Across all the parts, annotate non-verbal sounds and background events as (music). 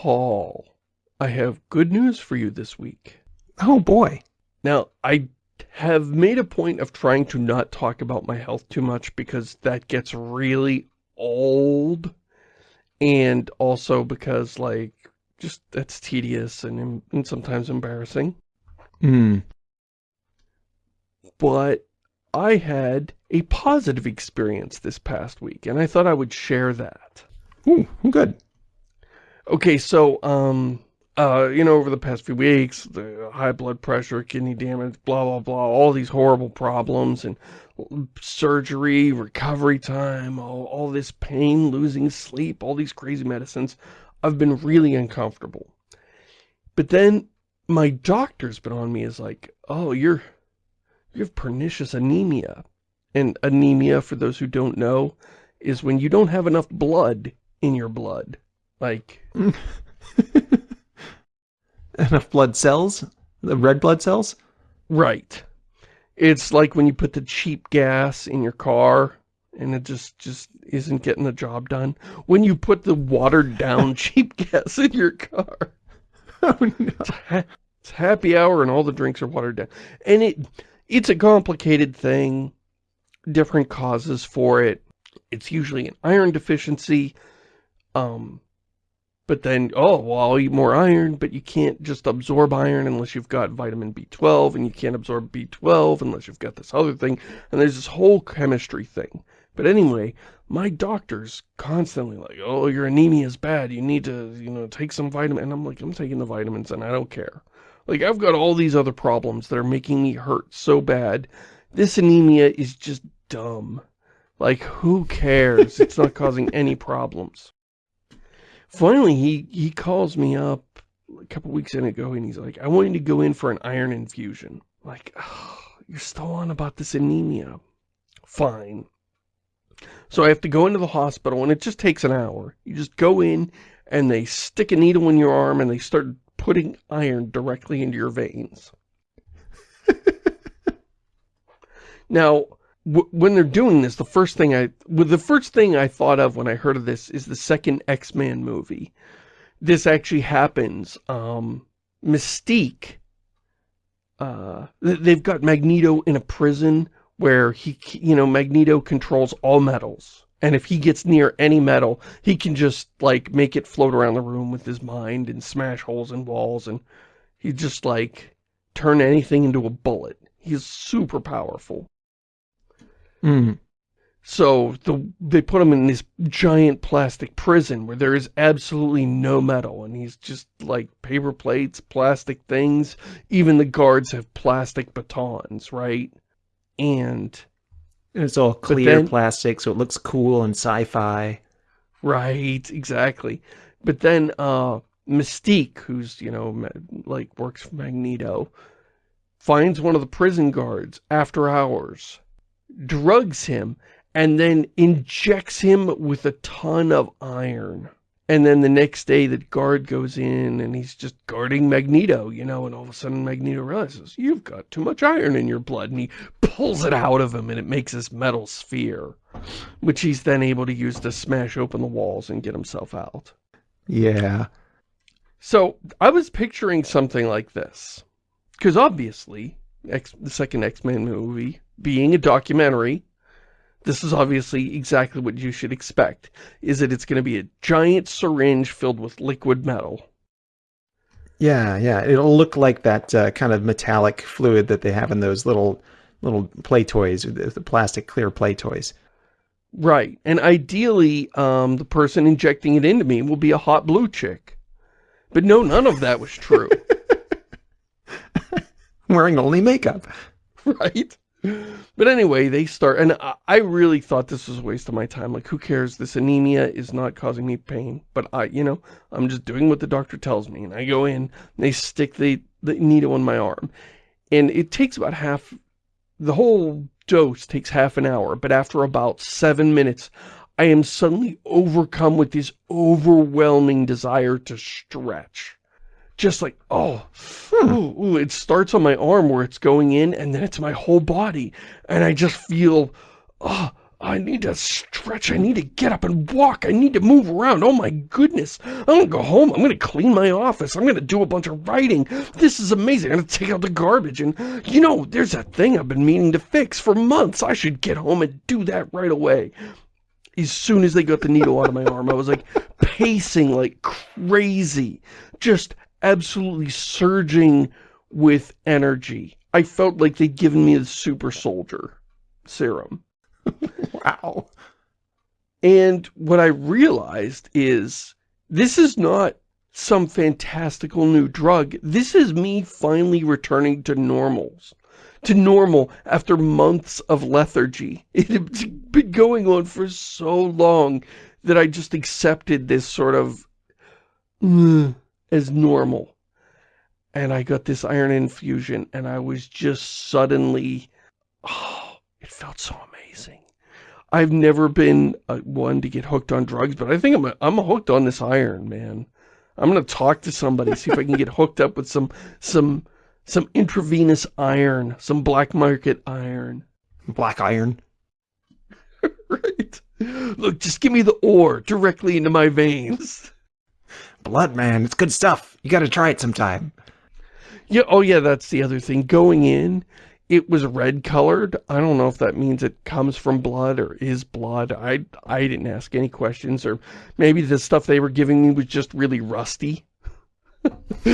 Paul, I have good news for you this week. Oh boy. Now, I have made a point of trying to not talk about my health too much because that gets really old. And also because, like, just that's tedious and, and sometimes embarrassing. Hmm. But I had a positive experience this past week, and I thought I would share that. Ooh, good. Okay, so, um, uh, you know, over the past few weeks, the high blood pressure, kidney damage, blah, blah, blah, all these horrible problems, and surgery, recovery time, all, all this pain, losing sleep, all these crazy medicines. I've been really uncomfortable. But then my doctor's been on me is like, oh, you're, you have pernicious anemia. And anemia, for those who don't know, is when you don't have enough blood in your blood. Like... (laughs) enough blood cells? The red blood cells? Right. It's like when you put the cheap gas in your car and it just just isn't getting the job done. When you put the watered down (laughs) cheap gas in your car. Oh no. It's, ha it's happy hour and all the drinks are watered down. And it it's a complicated thing. Different causes for it. It's usually an iron deficiency. Um, but then, oh, well, I'll eat more iron, but you can't just absorb iron unless you've got vitamin B12, and you can't absorb B12 unless you've got this other thing, and there's this whole chemistry thing. But anyway, my doctor's constantly like, oh, your anemia is bad, you need to, you know, take some vitamin, and I'm like, I'm taking the vitamins, and I don't care. Like, I've got all these other problems that are making me hurt so bad. This anemia is just dumb. Like, who cares? It's not causing any problems. Finally, he, he calls me up a couple weeks in ago and he's like, I want you to go in for an iron infusion. Like, oh, you're still on about this anemia. Fine. So I have to go into the hospital and it just takes an hour. You just go in and they stick a needle in your arm and they start putting iron directly into your veins. (laughs) now, when they're doing this, the first thing I, well, the first thing I thought of when I heard of this is the second X-Men movie. This actually happens. Um, Mystique, uh, they've got Magneto in a prison where he, you know, Magneto controls all metals. And if he gets near any metal, he can just, like, make it float around the room with his mind and smash holes in walls. And he just, like, turn anything into a bullet. He's super powerful. Mm. So the, they put him in this giant plastic prison where there is absolutely no metal and he's just like paper plates, plastic things. Even the guards have plastic batons, right? And and it's all clear then, plastic so it looks cool and sci-fi. Right, exactly. But then uh, Mystique, who's, you know, like works for Magneto, finds one of the prison guards after hours drugs him, and then injects him with a ton of iron. And then the next day the guard goes in and he's just guarding Magneto, you know, and all of a sudden Magneto realizes, you've got too much iron in your blood. And he pulls it out of him and it makes this metal sphere, which he's then able to use to smash open the walls and get himself out. Yeah. So I was picturing something like this. Because obviously, X, the second X-Men movie being a documentary, this is obviously exactly what you should expect, is that it's going to be a giant syringe filled with liquid metal. Yeah, yeah. It'll look like that uh, kind of metallic fluid that they have in those little little play toys, the plastic clear play toys. Right. And ideally, um, the person injecting it into me will be a hot blue chick. But no, none of that was true. (laughs) Wearing only makeup. (laughs) Right. But anyway, they start, and I really thought this was a waste of my time. Like, who cares? This anemia is not causing me pain. But I, you know, I'm just doing what the doctor tells me. And I go in, they stick the, the needle in my arm. And it takes about half, the whole dose takes half an hour. But after about seven minutes, I am suddenly overcome with this overwhelming desire to stretch just like, oh, ooh, ooh, it starts on my arm where it's going in and then it's my whole body. And I just feel, oh, I need to stretch. I need to get up and walk. I need to move around. Oh my goodness. I'm going to go home. I'm going to clean my office. I'm going to do a bunch of writing. This is amazing. I'm going to take out the garbage. And, you know, there's that thing I've been meaning to fix for months. I should get home and do that right away. As soon as they got the needle out of my arm, I was like pacing like crazy. Just absolutely surging with energy. I felt like they'd given me the super soldier serum. (laughs) wow. And what I realized is this is not some fantastical new drug. This is me finally returning to normals. To normal after months of lethargy. (laughs) It had been going on for so long that I just accepted this sort of uh, as normal. And I got this iron infusion and I was just suddenly, oh, it felt so amazing. I've never been uh, one to get hooked on drugs, but I think I'm, a, I'm hooked on this iron, man. I'm going to talk to somebody, see if I can get hooked up with some, some, some intravenous iron, some black market iron. Black iron. (laughs) right. Look, just give me the ore directly into my veins. Blood, man. It's good stuff. You got to try it sometime. Yeah, oh yeah, that's the other thing. Going in, it was red colored. I don't know if that means it comes from blood or is blood. I, I didn't ask any questions or maybe the stuff they were giving me was just really rusty. (laughs)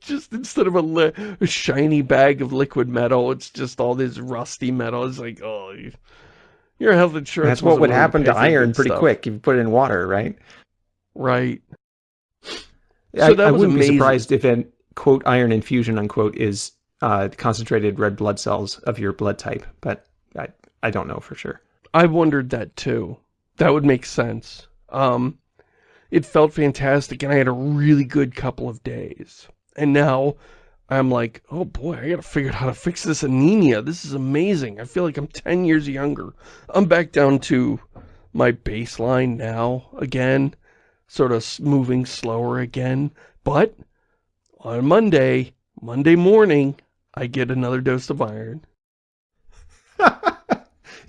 just instead of a, a, shiny bag of liquid metal, it's just all this rusty metal. It's like, oh, you, your health insurance. That's what would happen to iron pretty stuff. quick if you put it in water, right? Right. So I, I wouldn't amazing. be surprised if an quote iron infusion unquote is uh, concentrated red blood cells of your blood type, but I, I don't know for sure. I wondered that too. That would make sense. Um, it felt fantastic, and I had a really good couple of days. And now I'm like, oh boy, I gotta figure out how to fix this anemia. This is amazing. I feel like I'm 10 years younger. I'm back down to my baseline now again, sort of moving slower again. But on Monday, Monday morning, I get another dose of iron.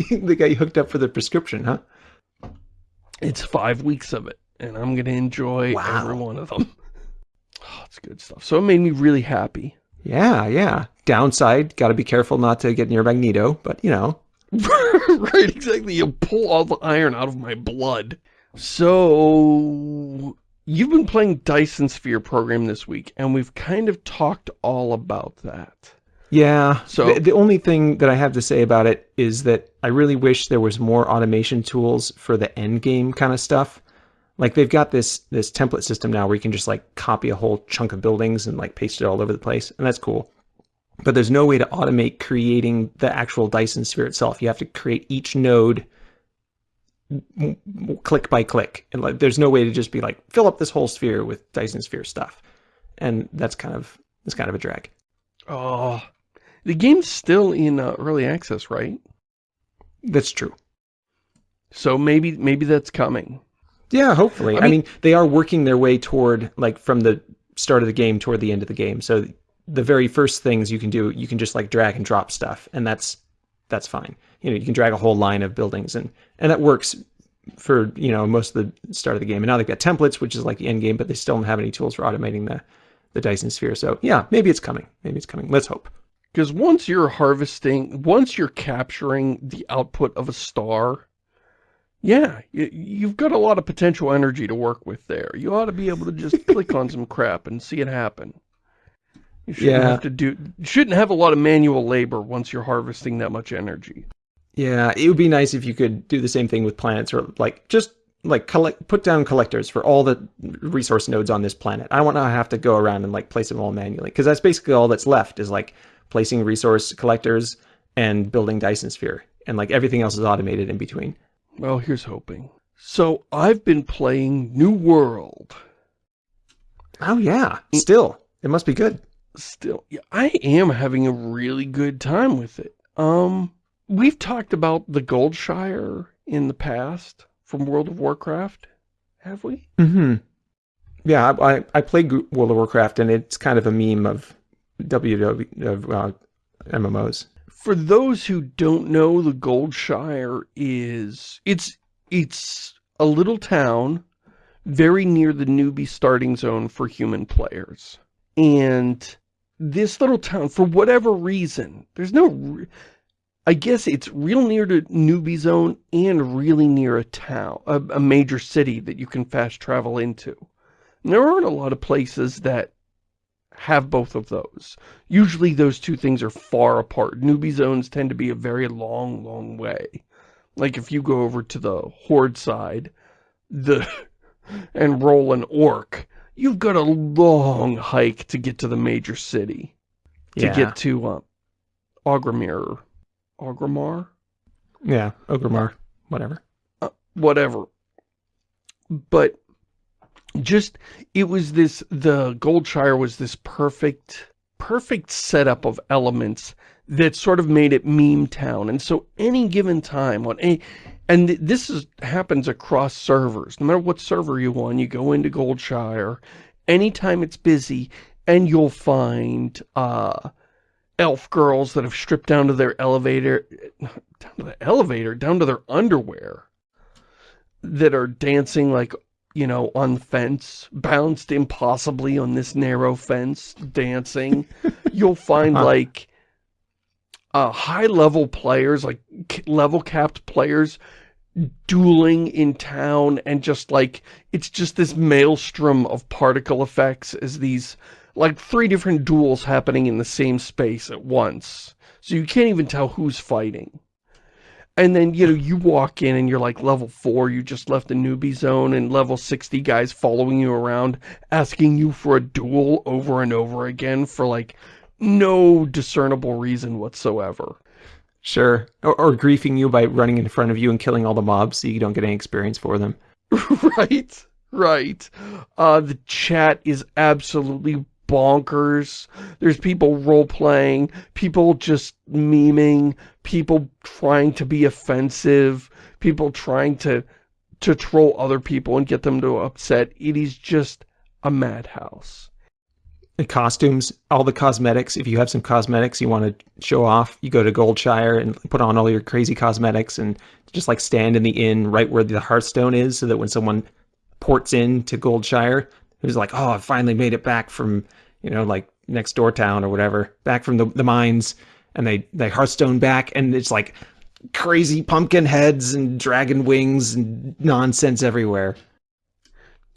they (laughs) got you hooked up for the prescription, huh? It's five weeks of it, and I'm going to enjoy wow. every one of them. (laughs) Oh, it's good stuff. So it made me really happy. Yeah, yeah. Downside, got to be careful not to get near Magneto, but you know. (laughs) right, exactly. You pull all the iron out of my blood. So, You've been playing Dyson Sphere program this week, and we've kind of talked all about that. Yeah. So the, the, only thing that I have to say about it is that I really wish there was more automation tools for the end game kind of stuff. Like they've got this this template system now where you can just like copy a whole chunk of buildings and like paste it all over the place, and that's cool. But there's no way to automate creating the actual Dyson Sphere itself. You have to create each node click by click. And like there's no way to just be like fill up this whole sphere with Dyson sphere stuff. And that's kind of that's kind of a drag. Oh the game's still in uh, early access right? That's true. So maybe maybe that's coming. Yeah hopefully. I mean, I mean they are working their way toward like from the start of the game toward the end of the game. So the very first things you can do you can just like drag and drop stuff. And that's that's fine. You know, you can drag a whole line of buildings and, and that works for, you know, most of the start of the game. And now they've got templates, which is like the end game, but they still don't have any tools for automating the, the Dyson sphere. So yeah, maybe it's coming. Maybe it's coming. Let's hope. Because once you're harvesting, once you're capturing the output of a star, yeah, you've got a lot of potential energy to work with there. You ought to be able to just click on some (laughs) crap and see it happen. You shouldn't yeah. have to do, shouldn't have a lot of manual labor once you're harvesting that much energy. Yeah, it would be nice if you could do the same thing with planets or like just like collect, put down collectors for all the resource nodes on this planet. I don't want to have to go around and like place them all manually because that's basically all that's left is like placing resource collectors and building Dyson Sphere and like everything else is automated in between. Well, here's hoping. So I've been playing New World. Oh yeah, still. It must be good still, yeah, I am having a really good time with it. Um, we've talked about the Goldshire in the past from World of Warcraft, have we? Mm-hmm. Yeah, I, I played World of Warcraft, and it's kind of a meme of WW of uh, MMOs. for those who don't know, the Goldshire is, it's, it's a little town very near the newbie starting zone for human players. And this little town, for whatever reason, there's no, I guess it's real near to newbie zone and really near a town, a, a major city that you can fast travel into. And there aren't a lot of places that have both of those. Usually those two things are far apart. Newbie zones tend to be a very long, long way. Like if you go over to the Horde side, the (laughs) and roll an orc, you've got a long hike to get to the major city. To Yeah. get to uh, Ogrimir. Ogrimmar? Yeah, Ogremar, whatever. whatever. But just, it was this, the Goldshire was this perfect, perfect setup of elements that sort of made it meme town. And so any given time on any, and this is, happens across servers. No matter what server you on, you go into Goldshire, anytime it's busy, and you'll find, uh, elf girls that have stripped down to their elevator, down to the elevator, down to their underwear, that are dancing like, you know, on the fence, bounced impossibly on this narrow fence, dancing. (laughs) You'll find Huh. like, uh, high-level players, like level-capped players, dueling in town and just like, it's just this maelstrom of particle effects as these, like three different duels happening in the same space at once. So you can't even tell who's fighting. And then, you know, you walk in and you're like level 4, you just left the newbie zone, and level 60 guys following you around, asking you for a duel over and over again for like no discernible reason whatsoever. Sure. Or, or griefing you by running in front of you and killing all the mobs so you don't get any experience for them. (laughs) right, right. Uh, the chat is absolutely bonkers. There's people role-playing, people just memeing, people trying to be offensive, people trying to to troll other people and get them to upset. It is just a madhouse. The costumes, all the cosmetics. If you have some cosmetics you want to show off, you go to Goldshire and put on all your crazy cosmetics and just like stand in the inn right where the Hearthstone is so that when someone ports in to Goldshire, who's like, oh, I finally made it back from, you know, like next door town or whatever, back from the, the mines, and they, they Hearthstone back, and it's like crazy pumpkin heads and dragon wings and nonsense everywhere.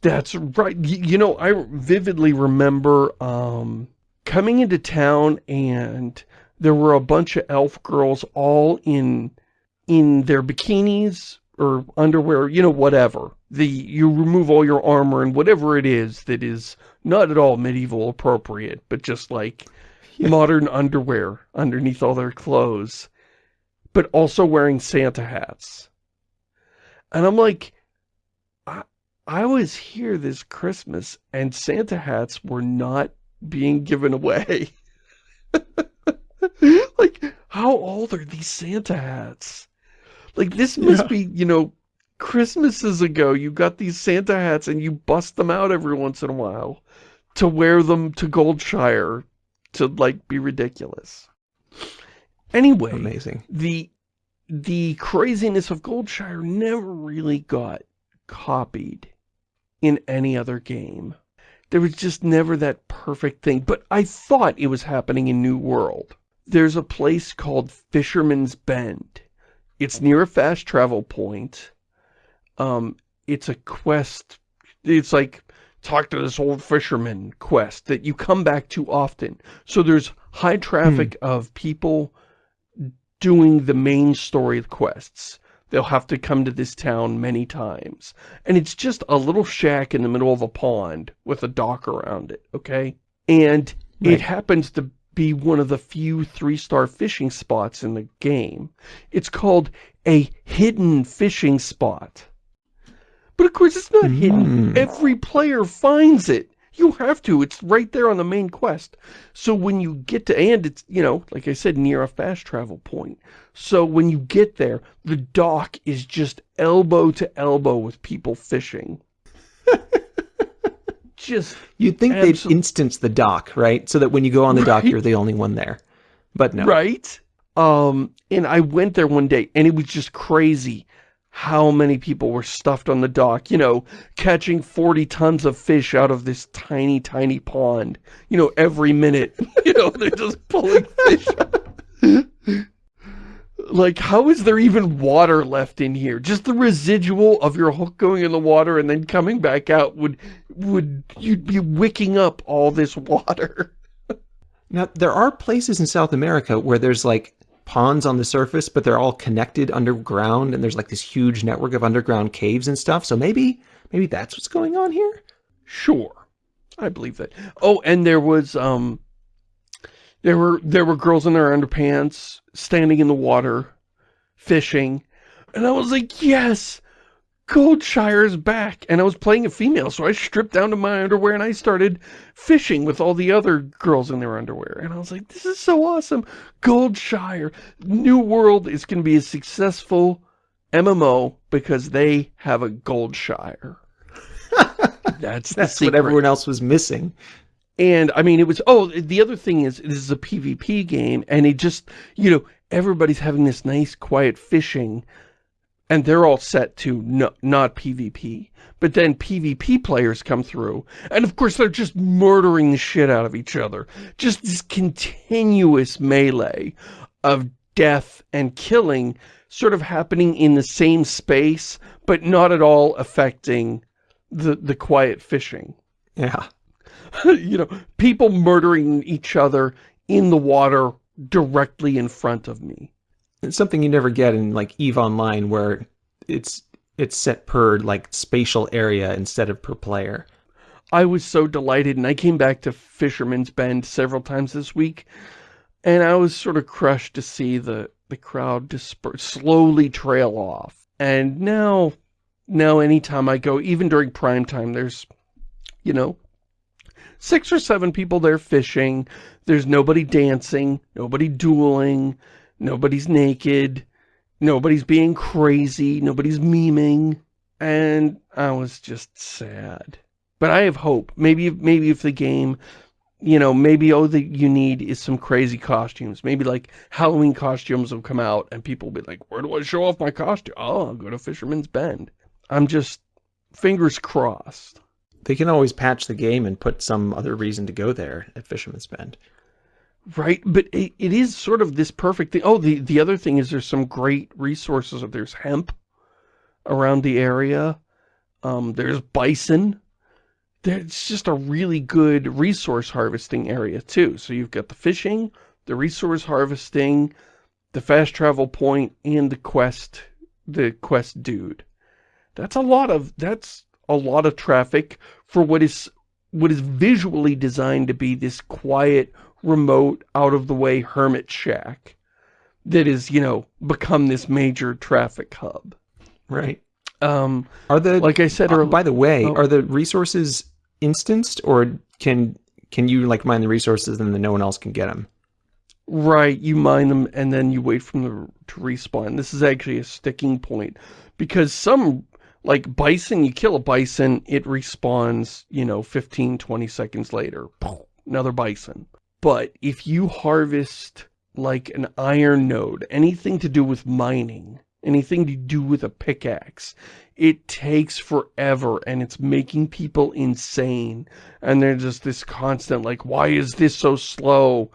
That's right. You know, I vividly remember um, coming into town and there were a bunch of elf girls all in in their bikinis or underwear, you know, whatever. The you remove all your armor and whatever it is that is not at all medieval appropriate, but just like (laughs) Yeah. modern underwear underneath all their clothes, but also wearing Santa hats. And I'm like, I, I was here this Christmas and Santa hats were not being given away. (laughs) like, how old are these Santa hats? Like, this must Yeah. be, you know, Christmases ago, you got these Santa hats and you bust them out every once in a while to wear them to Goldshire to, like, be ridiculous. Anyway, Amazing. the the craziness of Goldshire never really got copied in any other game. There was just never that perfect thing, but I thought it was happening in New World. There's a place called Fisherman's Bend. It's near a fast travel point. Um, it's a quest. It's like talk to this old fisherman quest that you come back to often. So there's high traffic of people doing the main story quests. They'll have to come to this town many times. And it's just a little shack in the middle of a pond with a dock around it, okay? And Right. it happens to be one of the few three-star fishing spots in the game. It's called a hidden fishing spot. But of course it's not hidden. Mm. Every player finds it. You have to. It's right there on the main quest. So when you get to, and it's, you know, like I said, near a fast travel point. So when you get there, the dock is just elbow to elbow with people fishing. (laughs) just, You'd think they'd Absol- instance the dock, right? So that when you go on the dock, you're the only one there. But no. right? Um, and I went there one day and it was just crazy how many people were stuffed on the dock, you know, catching 40 tons of fish out of this tiny, tiny pond, you know, every minute, (laughs) you know, they're just pulling fish (laughs) like, how is there even water left in here? Just the residual of your hook going in the water and then coming back out would, would, you'd be wicking up all this water. (laughs) now, there are places in South America where there's like ponds on the surface, but they're all connected underground and there's like this huge network of underground caves and stuff. So maybe, maybe that's what's going on here? Sure. I believe that. Oh, and there was, um, there were, there were girls in their underpants standing in the water, fishing. And I was like, yes, Goldshire's back. And I was playing a female, so I stripped down to my underwear and I started fishing with all the other girls in their underwear. And I was like, this is so awesome. Goldshire, New World is going to be a successful MMO because they have a Goldshire. (laughs) That's That's what everyone else was missing. And I mean, it was, oh, the other thing is, this is a PvP game, and it just, you know, everybody's having this nice, quiet fishing, and they're all set to no, not PvP. But then PvP players come through, and of course they're just murdering the shit out of each other. Just this continuous melee of death and killing sort of happening in the same space, but not at all affecting the, the quiet fishing. Yeah. (laughs) you know, people murdering each other in the water directly in front of me. It's something you never get in like EVE Online where it's it's set per like spatial area instead of per player. I was so delighted and I came back to Fisherman's Bend several times this week and I was sort of crushed to see the the crowd disperse, slowly trail off. And now now anytime I go, even during prime time, there's, you know, six or seven people there fishing. There's nobody dancing, nobody dueling, nobody's naked, nobody's being crazy, nobody's memeing. And I was just sad. But I have hope. Maybe, maybe if the game, you know, maybe all that you need is some crazy costumes. Maybe like Halloween costumes will come out and people will be like, where do I show off my costume? Oh, I'll go to Fisherman's Bend. I'm just fingers crossed. They can always patch the game and put some other reason to go there at Fisherman's Bend. Right, but it, it is sort of this perfect thing. Oh, the, the other thing is there's some great resources. Of there's hemp around the area. Um, there's bison. It's just a really good resource harvesting area too. So you've got the fishing, the resource harvesting, the fast travel point, and the quest, the quest dude. That's a lot of, that's a lot of traffic for what is what is visually designed to be this quiet, remote, out-of-the-way hermit shack that is, you know, become this major traffic hub. Right. Um, are the like I said, uh, by the way, oh, are the resources instanced or can can you like mine the resources and then no one else can get them? Right, you mine them and then you wait for them to respawn. This is actually a sticking point because some like bison, you kill a bison, it respawns, you know, 15, 20 seconds later. Another bison. But if you harvest like an iron node, anything to do with mining, anything to do with a pickaxe, it takes forever and it's making people insane. And there's just this constant like, why is this so slow?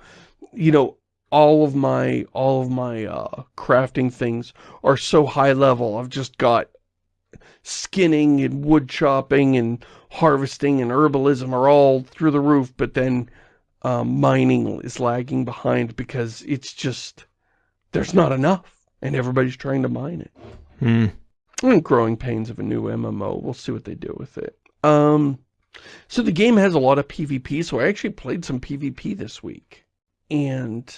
You know, all of my, all of my, uh, crafting things are so high level. I've just got skinning and wood chopping and harvesting and herbalism are all through the roof, but then um, mining is lagging behind because it's just, there's not enough and everybody's trying to mine it. Hmm. And growing pains of a new MMO. We'll see what they do with it. Um, so the game has a lot of PvP, so I actually played some PvP this week. And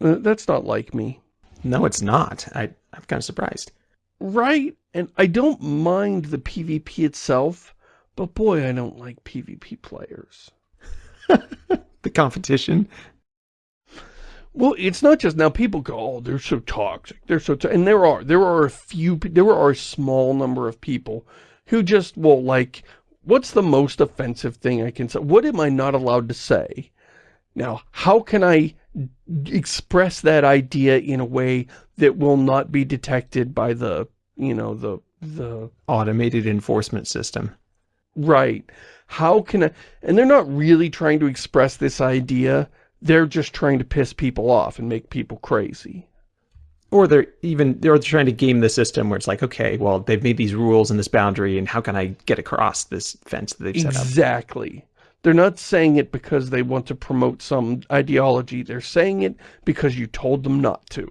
uh, that's not like me. No, it's not. I, I'm kind of surprised. Right? And I don't mind the PvP itself, but boy, I don't like PvP players. (laughs) the competition. Well, it's not just now people go, oh, they're so toxic. They're so, and there are, there are a few, there are a small number of people who just, well, like, what's the most offensive thing I can say? What am I not allowed to say? Now, how can I express that idea in a way that will not be detected by the, you know, the, the automated enforcement system. Right. How can I, and they're not really trying to express this idea. They're just trying to piss people off and make people crazy. Or they're even, they're trying to game the system where it's like, okay, well, they've made these rules and this boundary and how can I get across this fence that they've exactly. set up? Exactly. They're not saying it because they want to promote some ideology. They're saying it because you told them not to.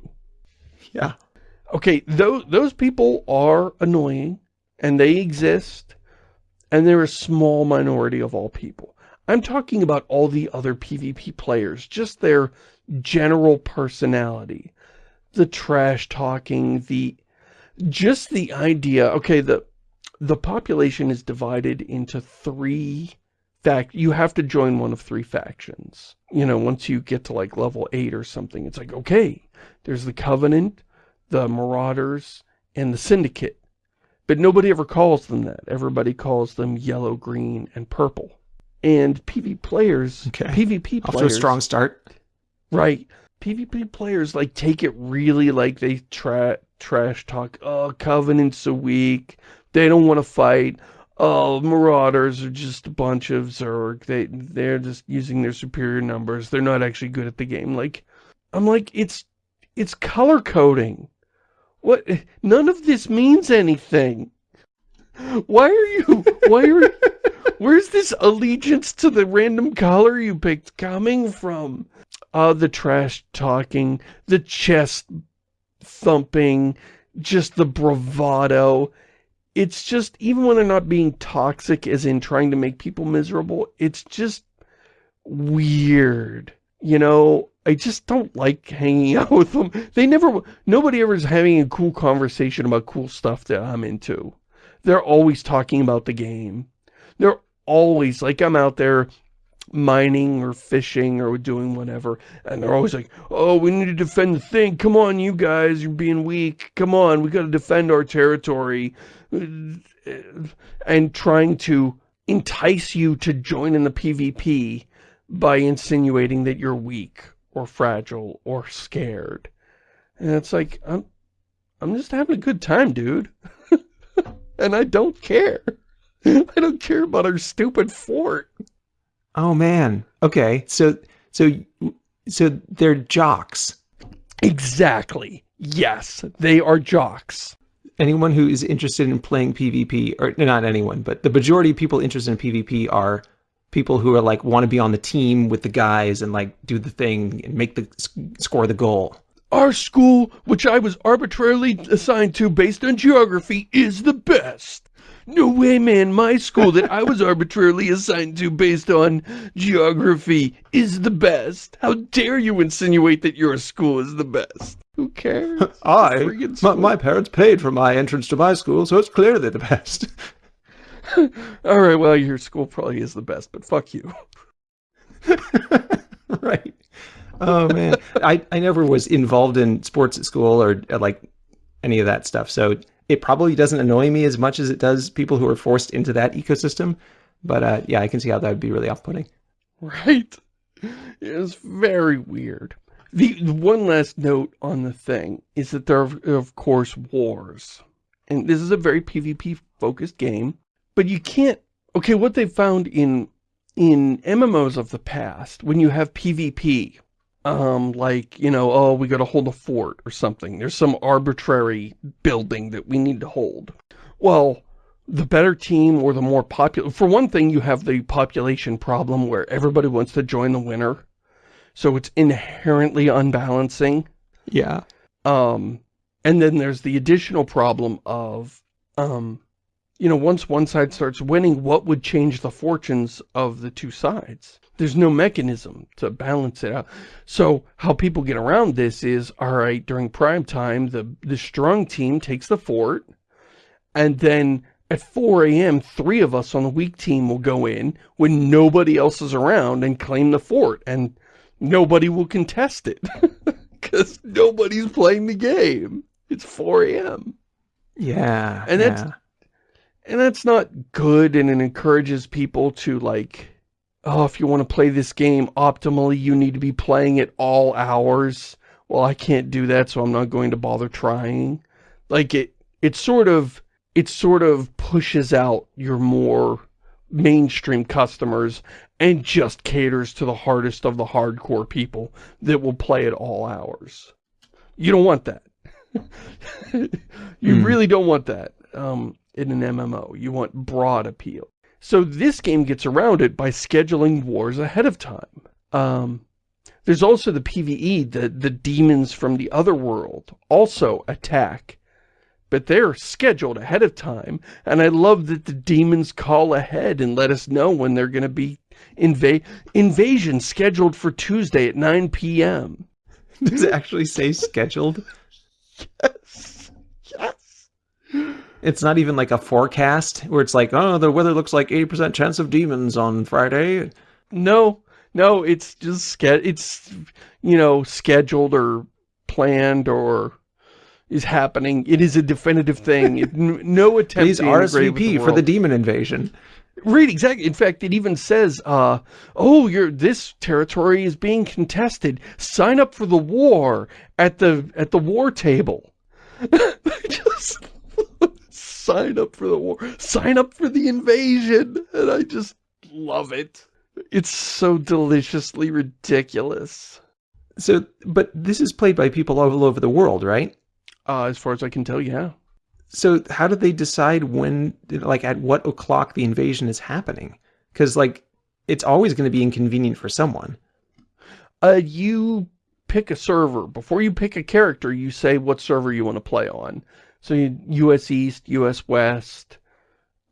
Yeah. Okay, those, those people are annoying, and they exist, and they're a small minority of all people. I'm talking about all the other PvP players, just their general personality. The trash talking, the... Just the idea, okay, the, the population is divided into three fact you have to join one of three factions. You know, once you get to like level 8 or something, it's like, okay, there's the Covenant, the Marauders, and the Syndicate. But nobody ever calls them that. Everybody calls them yellow, green, and purple. And PvP players, okay. PvP players... Off to a strong start. Right. PvP players, like, take it really like they tra trash talk. Oh, Covenant's so weak. They don't want to fight oh, Marauders are just a bunch of Zerg. They, they're just using their superior numbers. They're not actually good at the game. Like, I'm like, it's, it's color coding. What? None of this means anything. Why are you, why are, where's this allegiance to the random color you picked coming from? Uh, the trash talking, the chest thumping, just the bravado it's just, even when they're not being toxic as in trying to make people miserable, it's just weird. You know, I just don't like hanging (laughs) out with them. They never, nobody ever is having a cool conversation about cool stuff that I'm into. They're always talking about the game. They're always, like I'm out there mining or fishing or doing whatever. And they're always like, oh, we need to defend the thing. Come on, you guys, you're being weak. Come on, we got to defend our territory and trying to entice you to join in the PvP by insinuating that you're weak or fragile or scared. And it's like, I'm, I'm just having a good time, dude. (laughs) and I don't care. (laughs) I don't care about our stupid fort. Oh man. Okay. So, so, so they're jocks. Exactly. Yes, they are jocks anyone who is interested in playing PvP, or not anyone, but the majority of people interested in PvP are people who are like want to be on the team with the guys and like do the thing and make the score the goal. Our school, which I was arbitrarily assigned to based on geography, is the best. No way, man. My school that I was arbitrarily assigned to based on geography is the best. How dare you insinuate that your school is the best? Who cares? (laughs) I, my, my, parents paid for my entrance to my school, so it's clearly the best. (laughs) (laughs) All right, well, your school probably is the best, but fuck you. (laughs) right. Oh, man. I, I never was involved in sports at school or uh, like any of that stuff, so it probably doesn't annoy me as much as it does people who are forced into that ecosystem. But uh, yeah, I can see how that would be really off-putting. Right. It's very weird. The, the, one last note on the thing is that there are, of course, wars. And this is a very PvP-focused game. But you can't... Okay, what they found in in MMOs of the past, when you have PvP, um, like, you know, oh, we gotta hold a fort or something. There's some arbitrary building that we need to hold. Well, the better team or the more popular... For one thing, you have the population problem where everybody wants to join the winner so it's inherently unbalancing. Yeah. Um, and then there's the additional problem of, um, you know, once one side starts winning, what would change the fortunes of the two sides? There's no mechanism to balance it out. So how people get around this is, all right, during prime time, the, the strong team takes the fort, and then at 4 a.m., three of us on the weak team will go in when nobody else is around and claim the fort. And nobody will contest it (laughs) because nobody's playing the game. It's 4 a.m. Yeah. And that's, yeah. And that's not good and it encourages people to like, oh, if you want to play this game optimally, you need to be playing it all hours. Well, I can't do that, so I'm not going to bother trying. Like, it, it sort of, it sort of pushes out your more mainstream customers and just caters to the hardest of the hardcore people that will play at all hours. You don't want that. (laughs) you mm. really don't want that um, in an MMO. You want broad appeal. So this game gets around it by scheduling wars ahead of time. Um, there's also the PvE, the, the demons from the other world also attack. But they're scheduled ahead of time, and I love that the demons call ahead and let us know when they're going to be inva invasion scheduled for Tuesday at 9 p.m. Does it actually say scheduled? yes. (laughs) It's not even like a forecast where it's like, oh, the weather looks like 80% chance of demons on Friday. No, no, it's just, it's, you know, scheduled or planned or is happening. It is a definitive thing. It, no (laughs) attempt Please RSVP the for the demon invasion. Right, exactly. In fact, it even says, uh, oh, your this territory is being contested. Sign up for the war at the at the war table. (laughs) just sign up for the war. Sign up for the invasion. And I just love it. It's so deliciously ridiculous. So, but this is played by people all over the world, right? Uh, as far as I can tell, yeah. So how do they decide when, like at what o'clock the invasion is happening? Because like, it's always going to be inconvenient for someone. Uh, you pick a server. Before you pick a character, you say what server you want to play on. So US East, US West,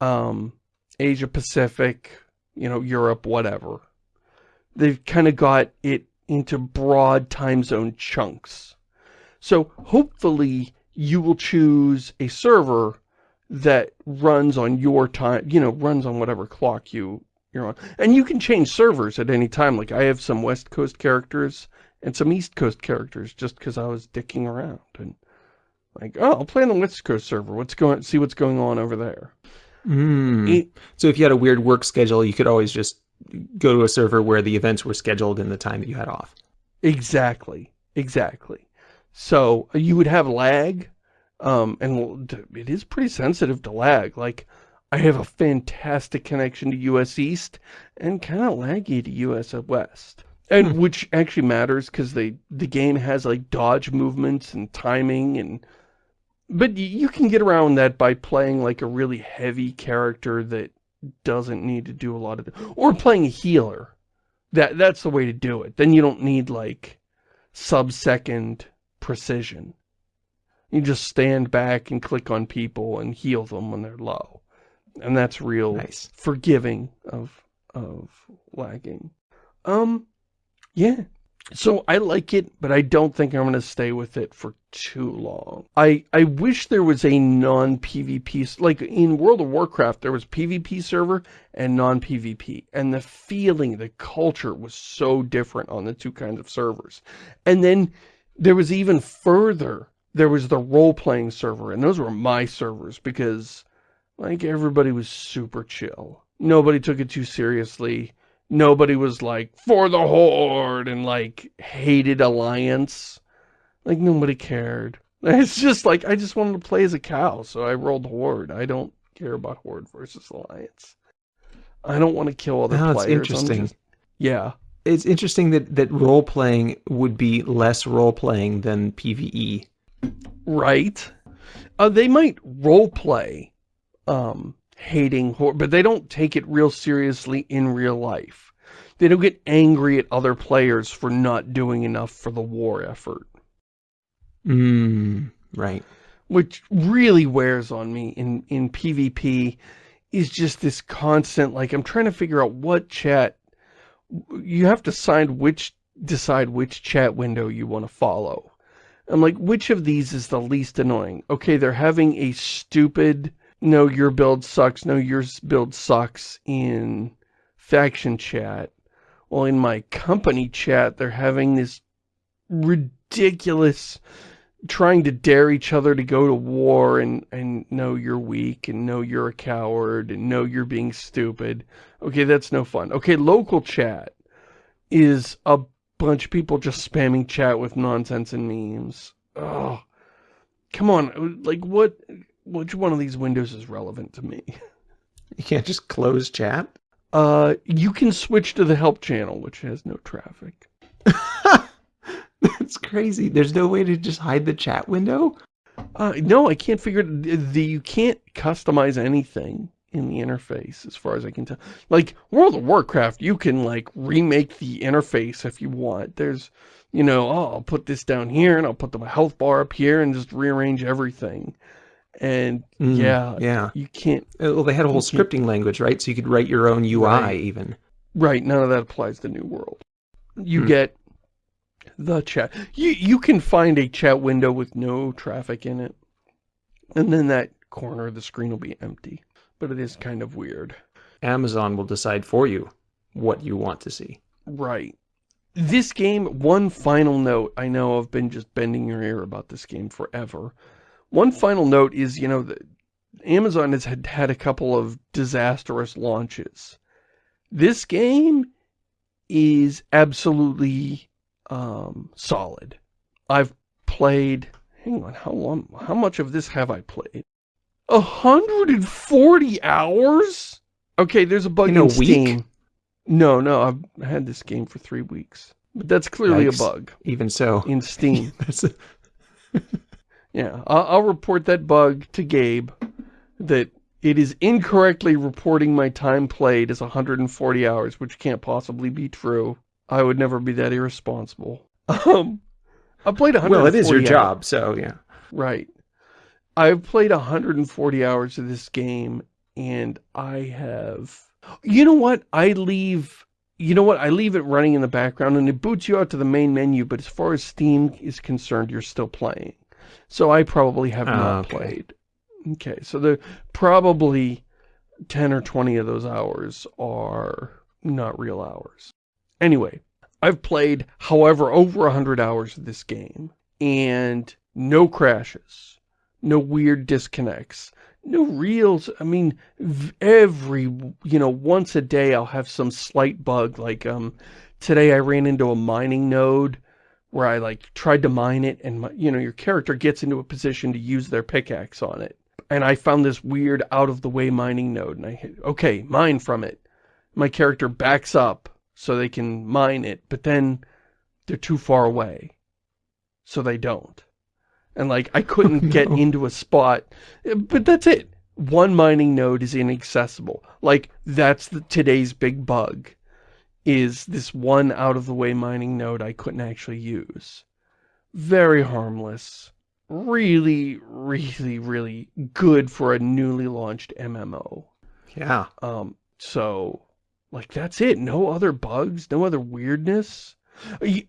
um, Asia Pacific, you know, Europe, whatever. They've kind of got it into broad time zone chunks. So hopefully you will choose a server that runs on your time, you know, runs on whatever clock you, you're on. And you can change servers at any time. Like I have some West Coast characters and some East Coast characters just because I was dicking around. And like, oh, I'll play on the West Coast server. What's going, see what's going on over there. Mm. so if you had a weird work schedule, you could always just go to a server where the events were scheduled in the time that you had off. Exactly. Exactly. So uh, you would have lag, um, and it is pretty sensitive to lag. Like, I have a fantastic connection to US East and kind of laggy to US West. And hmm. which actually matters because they the game has like dodge movements and timing and but you can get around that by playing like a really heavy character that doesn't need to do a lot of or playing a healer. That that's the way to do it. Then you don't need like sub-second precision. You just stand back and click on people and heal them when they're low. And that's real nice. forgiving of of lagging. Um yeah. So I like it, but I don't think I'm going to stay with it for too long. I, I wish there was a non-PvP, like in World of Warcraft, there was PvP server and non-PvP. And the feeling, the culture was so different on the two kinds of servers. And then there was even further, there was the role-playing server, and those were my servers because, like, everybody was super chill. Nobody took it too seriously. Nobody was like, for the Horde, and like, hated Alliance. Like, nobody cared. (laughs) It's just like, I just wanted to play as a cow, so I rolled Horde. I don't care about Horde versus Alliance. I don't want to kill other no, players. interesting. Just, yeah it's interesting that that role playing would be less role playing than PVE. Right. Uh, they might role play um, hating horror, but they don't take it real seriously in real life. They don't get angry at other players for not doing enough for the war effort. Mm, right. Which really wears on me in, in PvP is just this constant, like, I'm trying to figure out what chat you have to decide which decide which chat window you want to follow. I'm like, which of these is the least annoying? Okay, they're having a stupid, no, your build sucks, no, your build sucks in faction chat. Well, in my company chat, they're having this ridiculous trying to dare each other to go to war and, and know you're weak and know you're a coward and know you're being stupid. Okay, that's no fun. Okay, local chat is a bunch of people just spamming chat with nonsense and memes. Oh, come on. Like, what, which one of these windows is relevant to me? (laughs) You can't just close chat? Uh, you can switch to the help channel, which has no traffic. (laughs) That's crazy. There's no way to just hide the chat window? Uh, no, I can't figure the, the you can't customize anything in the interface as far as I can tell. Like World of Warcraft, you can like remake the interface if you want. There's, you know, oh, I'll put this down here and I'll put the health bar up here and just rearrange everything. And Mm, yeah, yeah. you can't, Uh, Well, they had a whole scripting language, right? So you could write your own UI Right. even. right, none of that applies to New World. You Hmm. get the chat. You, you can find a chat window with no traffic in it. And then that corner of the screen will be empty. But it is kind of weird. Amazon will decide for you what you want to see. Right. This game, one final note, I know I've been just bending your ear about this game forever. One final note is, you know, the, Amazon has had, had a couple of disastrous launches. This game is absolutely um, solid. I've played, hang on, how long, how much of this have I played? 140 hours? Okay, there's a bug In in, a week? Steam. No, no, I've had this game for three weeks. But that's clearly Yikes. a bug Even so. in Steam. (laughs) That's a- yeah, I'll, I'll report that bug to Gabe that it is incorrectly reporting my time played as 140 hours, which can't possibly be true. I would never be that irresponsible. (laughs) Um, I played 140 well, it is your hours. job, so yeah. Right. I've played 140 hours of this game, and I have... You know what? I leave... You know what? I leave it running in the background, and it boots you out to the main menu, but as far as Steam is concerned, you're still playing. So I probably have Oh, not okay. played. Okay, so there probably 10 or 20 of those hours are not real hours. Anyway, I've played, however, over 100 hours of this game, and no crashes, no weird disconnects, no reels. I mean, every, you know, once a day I'll have some slight bug, like, um, today I ran into a mining node where I, like, tried to mine it, and, my, you know, your character gets into a position to use their pickaxe on it. And I found this weird out-of-the-way mining node, and I hit, okay, mine from it. My character backs up so they can mine it, but then they're too far away. So they don't. And like, I (laughs) oh, couldn't get no. into a spot, but that's it. One mining node is inaccessible. Like, that's the, today's big bug, is this one out-of-the-way mining node I couldn't actually use. Very harmless. Really, really, really good for a newly launched MMO. Yeah. Um, so, like, that's it. No other bugs, no other weirdness.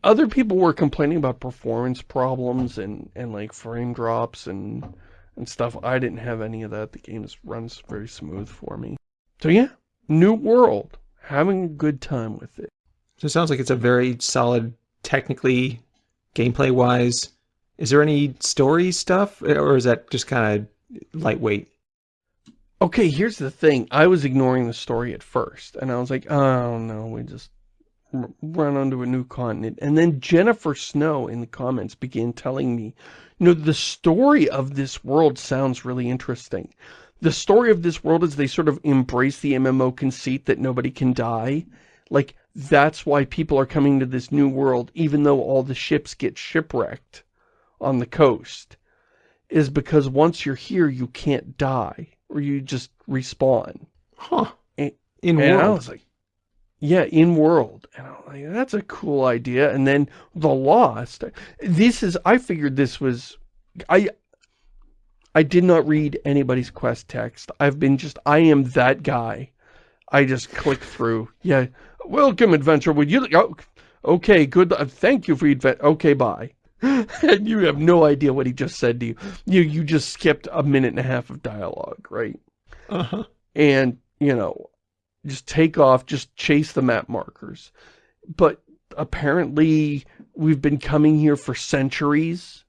Other people were complaining about performance problems and, and like, frame drops and, and stuff. I didn't have any of that. The game just runs very smooth for me. So, yeah, new world. Having a good time with it. So it sounds like it's a very solid, technically, gameplay-wise. Is there any story stuff, or is that just kind of lightweight? Okay, here's the thing. I was ignoring the story at first, and I was like, oh no, we just run onto a new continent. And then Jennifer Snow in the comments began telling me, you know, the story of this world sounds really interesting. The story of this world is they sort of embrace the MMO conceit that nobody can die. Like, that's why people are coming to this new world, even though all the ships get shipwrecked on the coast, is because once you're here, you can't die, or you just respawn. Huh. And- In And I was like, yeah, in world. And I'm like, that's a cool idea. And then The Lost. This is, I figured this was, I, I did not read anybody's quest text. I've been just, I am that guy. I just click through. Yeah. Welcome, adventure. Would you, oh, okay, good. uh, Thank you for your advent. Okay, bye. (laughs) and you have no idea what he just said to you. You, you just skipped a minute and a half of dialogue, right? Uh-huh. and you know just take off just chase the map markers but apparently we've been coming here for centuries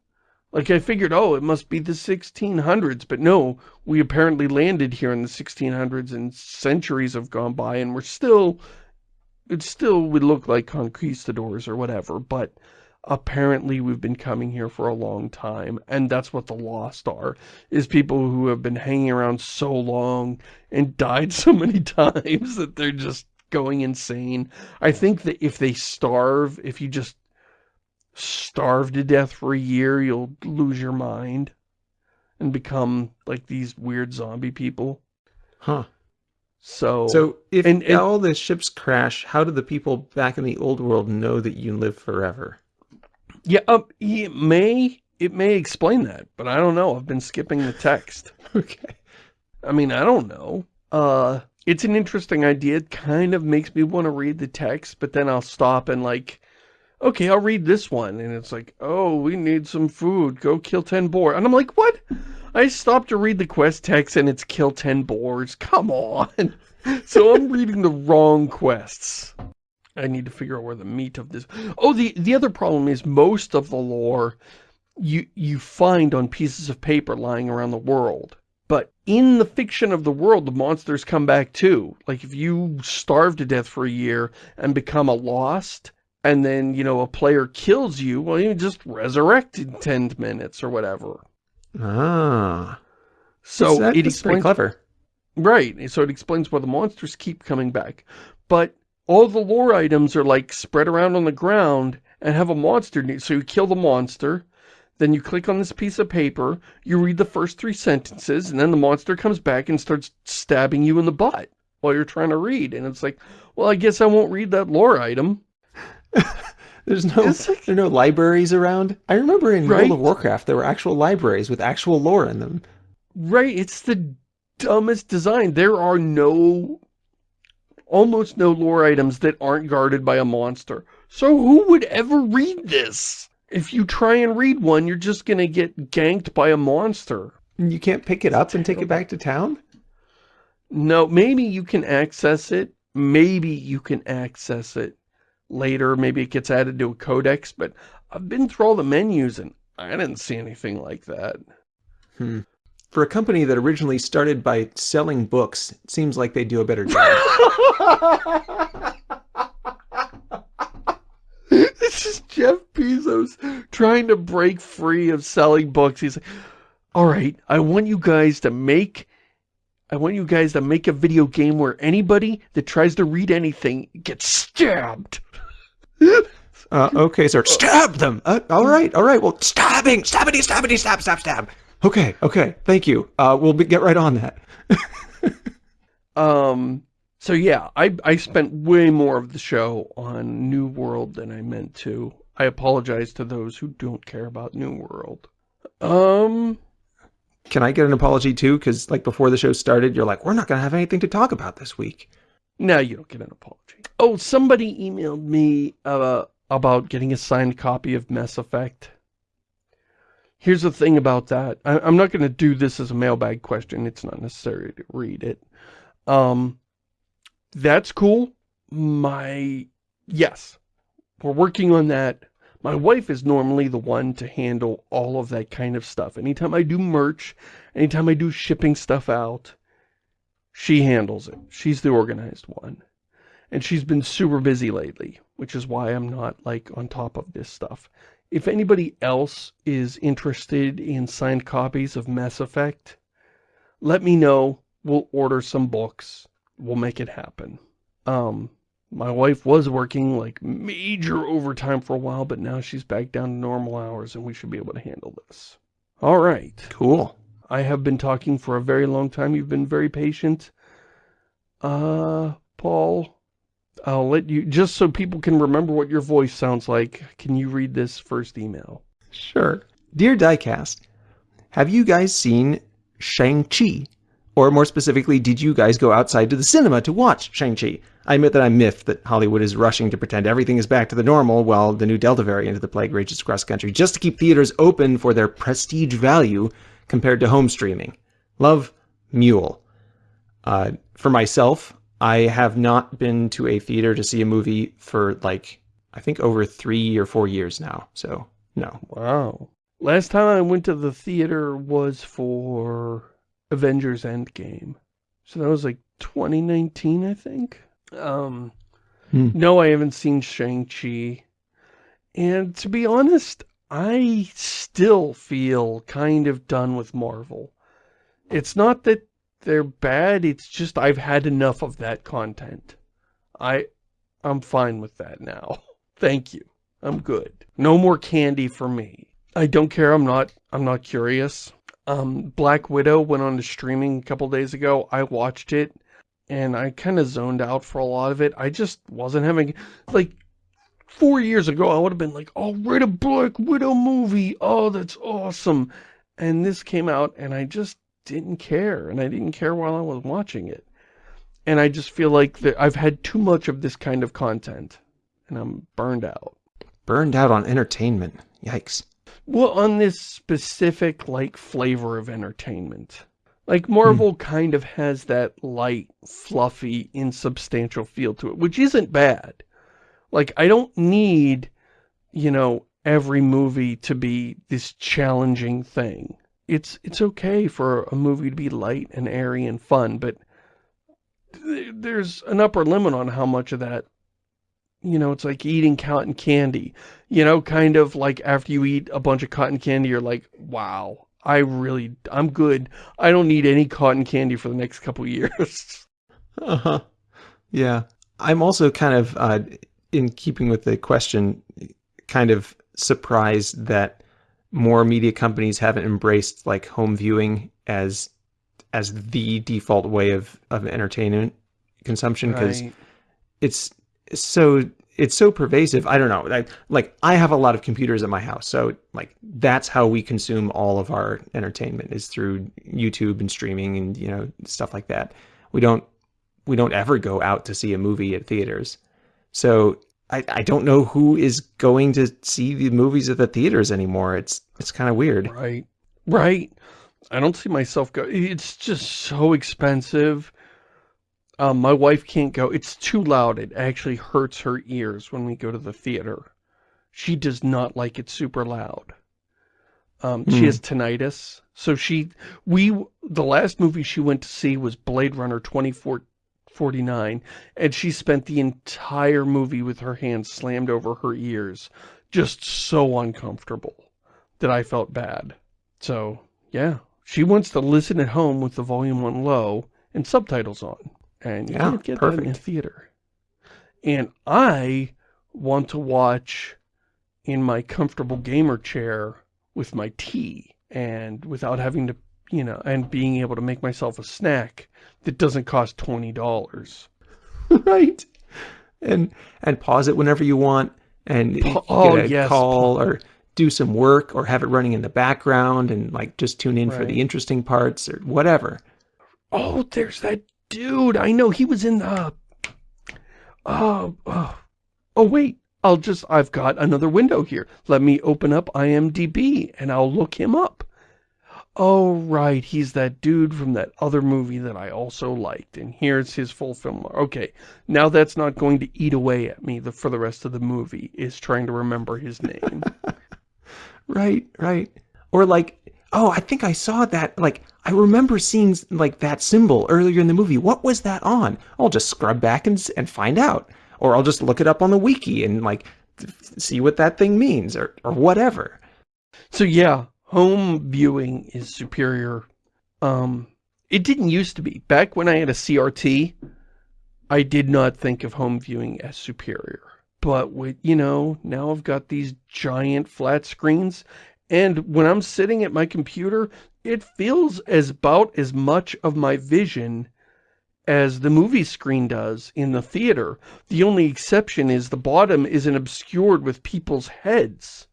Like I figured, oh, it must be the 1600s, but no, we apparently landed here in the 1600s and centuries have gone by and we're still, it still would look like conquistadors or whatever, but apparently we've been coming here for a long time and that's what the lost are is people who have been hanging around so long and died (laughs) so many times that they're just going insane. I think that if they starve if you just starve to death for a year you'll lose your mind and become like these weird zombie people huh so so if and, and all the ships crash how do the people back in the old world know that you live forever yeah, um, it may, it may explain that, but I don't know. I've been skipping the text. (laughs) okay. I mean, I don't know. Uh, it's an interesting idea. It kind of makes me want to read the text, but then I'll stop and like, okay, I'll read this one. And it's like, oh, we need some food. Go kill 10 boar. And I'm like, what? I stopped to read the quest text and it's kill 10 boars. Come on. (laughs) so I'm reading the wrong quests. I need to figure out where the meat of this... Oh, the, the other problem is most of the lore you, you find on pieces of paper lying around the world. But in the fiction of the world, the monsters come back too. Like if you starve to death for a year and become a lost, and then, you know, a player kills you, well, you just resurrect in 10 minutes or whatever. Ah. So that, it explains... pretty clever. Right. So it explains why the monsters keep coming back. But all the lore items are like spread around on the ground and have a monster. So you kill the monster, then you click on this piece of paper, you read the first three sentences, and then the monster comes back and starts stabbing you in the butt while you're trying to read. And it's like, well, I guess I won't read that lore item. (laughs) There's no, like, there are no libraries around. I remember in right? World of Warcraft, there were actual libraries with actual lore in them. Right, it's the dumbest design. There are no almost no lore items that aren't guarded by a monster. So who would ever read this? If you try and read one, you're just going to get ganked by a monster. And you can't pick it up and take it back to town? No, maybe you can access it. Maybe you can access it later. Maybe it gets added to a codex, but I've been through all the menus and I didn't see anything like that. Hmm. For a company that originally started by selling books, it seems like they do a better job. (laughs) this is Jeff Bezos trying to break free of selling books. He's like, all right, I want you guys to make, I want you guys to make a video game where anybody that tries to read anything gets stabbed. Uh, okay, sir. Stab them. Uh, all right, all right. Well, stabbing, stabbity, stabbity, stab, stab, stab. Okay, okay, thank you. Uh, we'll be, get right on that. (laughs) um, so yeah, I, I spent way more of the show on New World than I meant to. I apologize to those who don't care about New World. Um... Can I get an apology too? Because like before the show started, you're like, we're not going to have anything to talk about this week. No, you don't get an apology. Oh, somebody emailed me uh, about getting a signed copy of Mass Effect. Here's the thing about that. I, am not going to do this as a mailbag question. It's not necessary to read it. Um, that's cool. My, yes, we're working on that. My wife is normally the one to handle all of that kind of stuff. Anytime I do merch, anytime I do shipping stuff out, she handles it. She's the organized one. And she's been super busy lately, which is why I'm not, like, on top of this stuff. If anybody else is interested in signed copies of Mass Effect, let me know. We'll order some books. We'll make it happen. Um, my wife was working like major overtime for a while, but now she's back down to normal hours and we should be able to handle this. All right. Cool. I have been talking for a very long time. You've been very patient. Uh, Paul, I'll let you, just so people can remember what your voice sounds like, can you read this first email? Sure. Dear Diecast, have you guys seen Shang-Chi? Or more specifically, did you guys go outside to the cinema to watch Shang-Chi? I admit that I'm miffed that Hollywood is rushing to pretend everything is back to the normal while the new Delta variant of the plague rages across the country just to keep theaters open for their prestige value compared to home streaming. Love, Mule. Uh, for myself, I have not been to a theater to see a movie for like, I think over three or four years now. So, no. Wow. Last time I went to the theater was for Avengers Endgame. So that was like 2019, I think. Um, hmm. No, I haven't seen Shang-Chi. And to be honest, I still feel kind of done with Marvel. It's not that they're bad, it's just I've had enough of that content. I, I'm fine with that now. (laughs) Thank you. I'm good. No more candy for me. I don't care. I'm not, I'm not curious. Um, Black Widow went on to streaming a couple days ago. I watched it and I kind of zoned out for a lot of it. I just wasn't having, like, four years ago, I would have been like, oh, write a Black Widow movie. Oh, that's awesome. And this came out and I just didn't care. And I didn't care while I was watching it. And I just feel like that I've had too much of this kind of content and I'm burned out. Burned out on entertainment. Yikes. Well, on this specific, like, flavor of entertainment. Like, Marvel hmm. kind of has that light, fluffy, insubstantial feel to it, which isn't bad. Like, I don't need, you know, every movie to be this challenging thing. It's, it's okay for a movie to be light and airy and fun, but there's an upper limit on how much of that you know, it's like eating cotton candy. You know, kind of like after you eat a bunch of cotton candy, you're like, wow, I really, I'm good. I don't need any cotton candy for the next couple (laughs) years. uh-huh. Yeah. I'm also kind of, uh, in keeping with the question, kind of surprised that more media companies haven't embraced like home viewing as as the default way of, of entertainment consumption because right. it's so it's so pervasive. I don't know. I, like I have a lot of computers in my house, so like that's how we consume all of our entertainment is through YouTube and streaming and you know stuff like that. We don't we don't ever go out to see a movie at theaters. So I, I don't know who is going to see the movies at the theaters anymore. It's it's kind of weird. Right. Right. I don't see myself go. It's just so expensive. Um, my wife can't go. It's too loud. It actually hurts her ears when we go to the theater. She does not like it super loud. Um, mm. She hmm. has tinnitus. So she, we, the last movie she went to see was Blade Runner 2049, and she spent the entire movie with her hands slammed over her ears. Just so uncomfortable that I felt bad. So, yeah. She wants to listen at home with the volume on low and subtitles on. And you yeah, can't get perfect. that in a theater. And I want to watch in my comfortable gamer chair with my tea and without having to, you know, and being able to make myself a snack that doesn't cost $20. (laughs) right. And, and pause it whenever you want and pa oh, get a yes. call or do some work or have it running in the background and like just tune in right. for the interesting parts or whatever. Oh, there's that Dude, I know he was in the... Uh, uh, oh, wait. I'll just... I've got another window here. Let me open up IMDb and I'll look him up. Oh, right. He's that dude from that other movie that I also liked. And here's his full film. Okay. Now that's not going to eat away at me the, for the rest of the movie, is trying to remember his name. (laughs) right, right. Or like, oh, I think I saw that, like, I remember seeing, like, that symbol earlier in the movie. What was that on? I'll just scrub back and, and find out. Or I'll just look it up on the wiki and, like, see what that thing means or, or whatever. So, yeah, home viewing is superior. Um, it didn't used to be. Back when I had a CRT, I did not think of home viewing as superior. But with, you know, now I've got these giant flat screens and when I'm sitting at my computer, it feels as about as much of my vision as the movie screen does in the theater. The only exception is the bottom isn't obscured with people's heads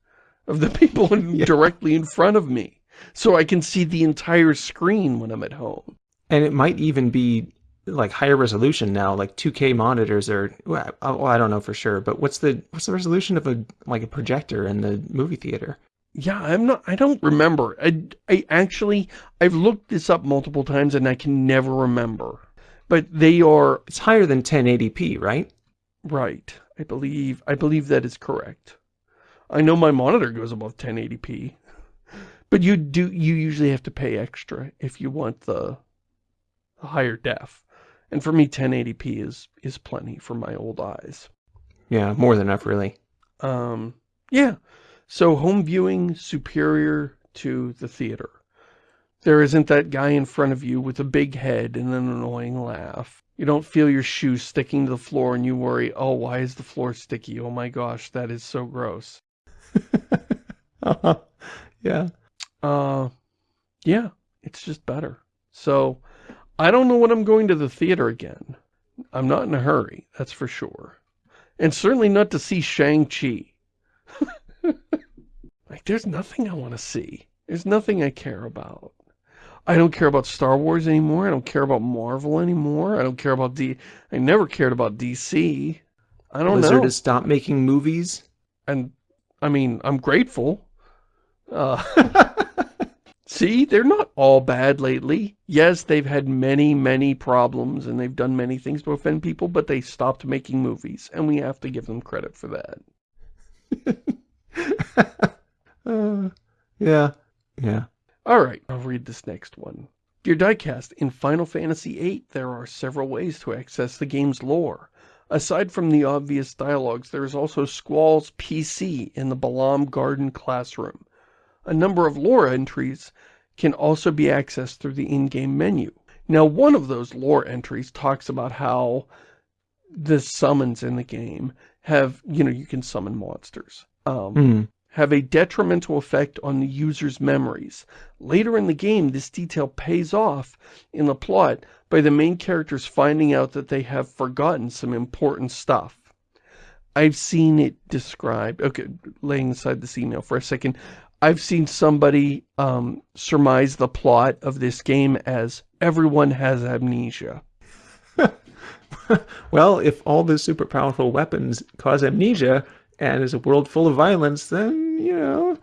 of the people (laughs) yeah. directly in front of me. So I can see the entire screen when I'm at home. And it might even be like higher resolution now, like 2K monitors are, well, I don't know for sure, but what's the, what's the resolution of a, like a projector in the movie theater? Yeah, I'm not, I don't remember. I, I actually, I've looked this up multiple times and I can never remember. But they are... It's higher than 1080p, right? Right. I believe, I believe that is correct. I know my monitor goes above 1080p. But you do, you usually have to pay extra if you want the, the higher def. And for me, 1080p is, is plenty for my old eyes. Yeah, more than enough, really. Um, yeah. So home viewing superior to the theater. There isn't that guy in front of you with a big head and an annoying laugh. You don't feel your shoes sticking to the floor and you worry, oh, why is the floor sticky? Oh my gosh, that is so gross. (laughs) uh -huh. Yeah. Uh, yeah, it's just better. So, I don't know when I'm going to the theater again. I'm not in a hurry, that's for sure. And certainly not to see Shang-Chi. (laughs) like, there's nothing I want to see. There's nothing I care about. I don't care about Star Wars anymore. I don't care about Marvel anymore. I don't care about D. I never cared about DC. I don't Blizzard know. has stopped making movies. And, I mean, I'm grateful. Uh, (laughs) see, they're not all bad lately. Yes, they've had many, many problems, and they've done many things to offend people, but they stopped making movies, and we have to give them credit for that. (laughs) uh, yeah, yeah. Alright, I'll read this next one. Dear Diecast, in Final Fantasy VIII, there are several ways to access the game's lore. Aside from the obvious dialogues, there is also Squall's PC in the Balamb Garden classroom. A number of lore entries can also be accessed through the in-game menu. Now, one of those lore entries talks about how the summons in the game have, you know, you can summon monsters. Um, mm have a detrimental effect on the user's memories. Later in the game, this detail pays off in the plot by the main characters finding out that they have forgotten some important stuff. I've seen it described, okay, laying aside this email for a second, I've seen somebody um, surmise the plot of this game as everyone has amnesia. (laughs) well, if all the super powerful weapons cause amnesia, and is a world full of violence, then, you know...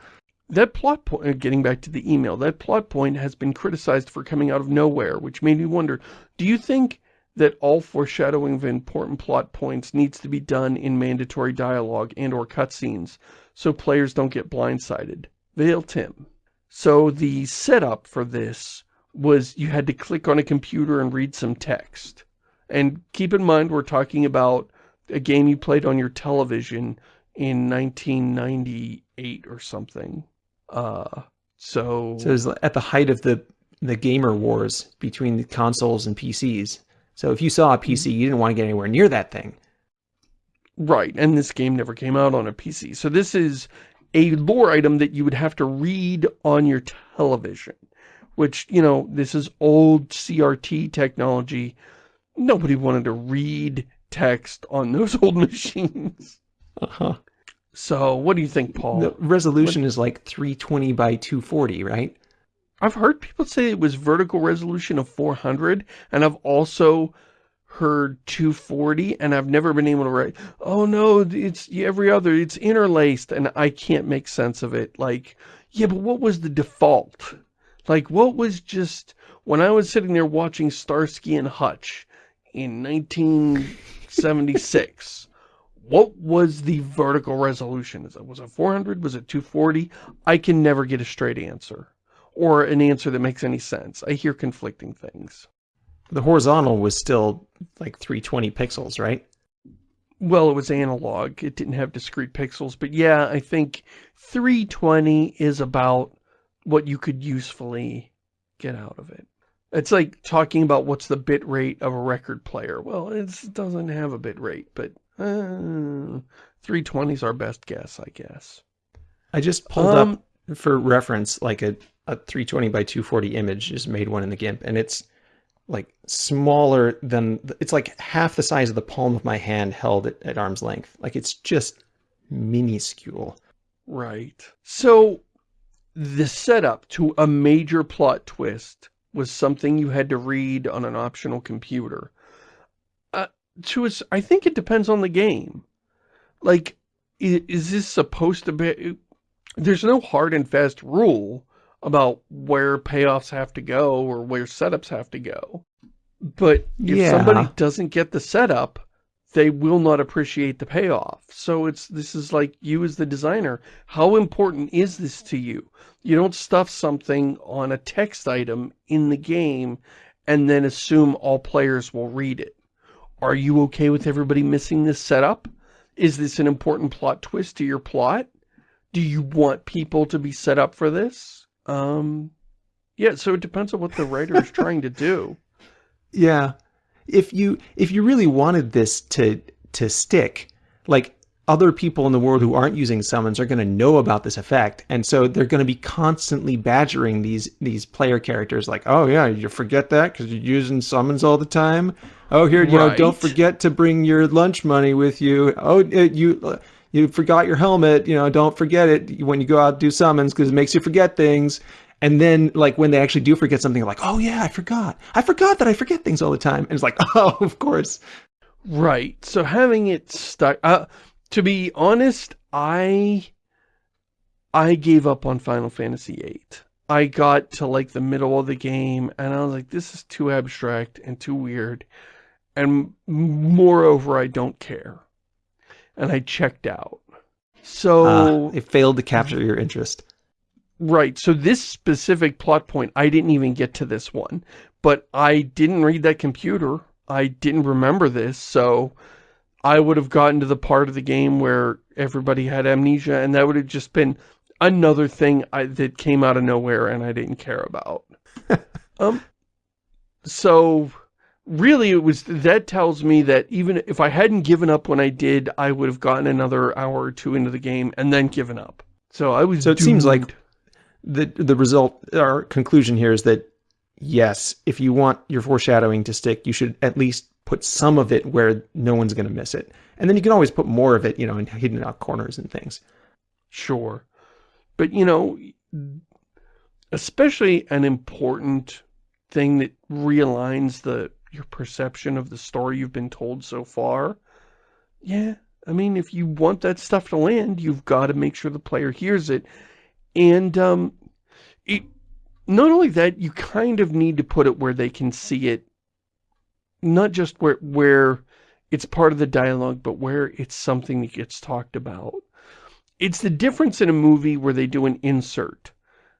That plot point, uh, getting back to the email, that plot point has been criticized for coming out of nowhere, which made me wonder, do you think that all foreshadowing of important plot points needs to be done in mandatory dialogue and or cutscenes, so players don't get blindsided? Veil Tim. So the setup for this was you had to click on a computer and read some text. And keep in mind, we're talking about a game you played on your television in 1998 or something. Uh, so... So it was at the height of the, the gamer wars between the consoles and PCs. So if you saw a PC, you didn't want to get anywhere near that thing. Right, and this game never came out on a PC. So this is a lore item that you would have to read on your television. Which, you know, this is old CRT technology. Nobody wanted to read text on those (laughs) old machines. Uh-huh. So, what do you think, Paul? The resolution what? is like 320 by 240, right? I've heard people say it was vertical resolution of 400, and I've also heard 240, and I've never been able to write, oh no, it's every other, it's interlaced, and I can't make sense of it. Like, yeah, but what was the default? Like, what was just, when I was sitting there watching Starsky and Hutch in 1976, what was the vertical resolution? Was it 400? Was it 240? I can never get a straight answer or an answer that makes any sense. I hear conflicting things. The horizontal was still like 320 pixels, right? Well, it was analog. It didn't have discrete pixels. But yeah, I think 320 is about what you could usefully get out of it. It's like talking about what's the bit rate of a record player. Well, it doesn't have a bit rate, but uh, 320 is our best guess, I guess. I just pulled um, up for reference like a, a 320 by 240 image, just made one in the GIMP, and it's like smaller than, it's like half the size of the palm of my hand held at, at arm's length. Like it's just minuscule. Right. So the setup to a major plot twist was something you had to read on an optional computer. To us, I think it depends on the game. Like, is, is this supposed to be... There's no hard and fast rule about where payoffs have to go or where setups have to go. But if yeah. somebody doesn't get the setup, they will not appreciate the payoff. So it's this is like you as the designer. How important is this to you? You don't stuff something on a text item in the game and then assume all players will read it. Are you okay with everybody missing this setup? Is this an important plot twist to your plot? Do you want people to be set up for this? Um, yeah, so it depends on what the writer is trying to do. (laughs) Yeah. If you if you really wanted this to to stick, like other people in the world who aren't using summons are going to know about this effect and so they're going to be constantly badgering these these player characters like oh yeah you forget that because you're using summons all the time oh here you know don't forget to bring your lunch money with you oh you you forgot your helmet you know don't forget it when you go out do summons because it makes you forget things and then, like, when they actually do forget something, like, oh, yeah, I forgot. I forgot that I forget things all the time. And it's like, (laughs) oh, of course. Right. So having it stuck... Uh, to be honest, I... I gave up on Final Fantasy VIII. I got to, like, the middle of the game, and I was like, this is too abstract and too weird. And moreover, I don't care. And I checked out. So... Uh, it failed to capture your interest. Right, so this specific plot point, I didn't even get to this one. But I didn't read that computer. I didn't remember this, so I would have gotten to the part of the game where everybody had amnesia, and that would have just been another thing I, that came out of nowhere and I didn't care about. (laughs) um, so really it was, that tells me that even if I hadn't given up when I did, I would have gotten another hour or two into the game and then given up. So I was So it doomed. seems like the the result our conclusion here is that yes, if you want your foreshadowing to stick, you should at least put some of it where no one's going to miss it. And then you can always put more of it, you know, in hidden out corners and things. Sure. But, you know, especially an important thing that realigns the your perception of the story you've been told so far. Yeah, I mean, if you want that stuff to land, you've got to make sure the player hears it and um, it, not only that, you kind of need to put it where they can see it, not just where, where it's part of the dialogue, but where it's something that gets talked about. It's the difference in a movie where they do an insert.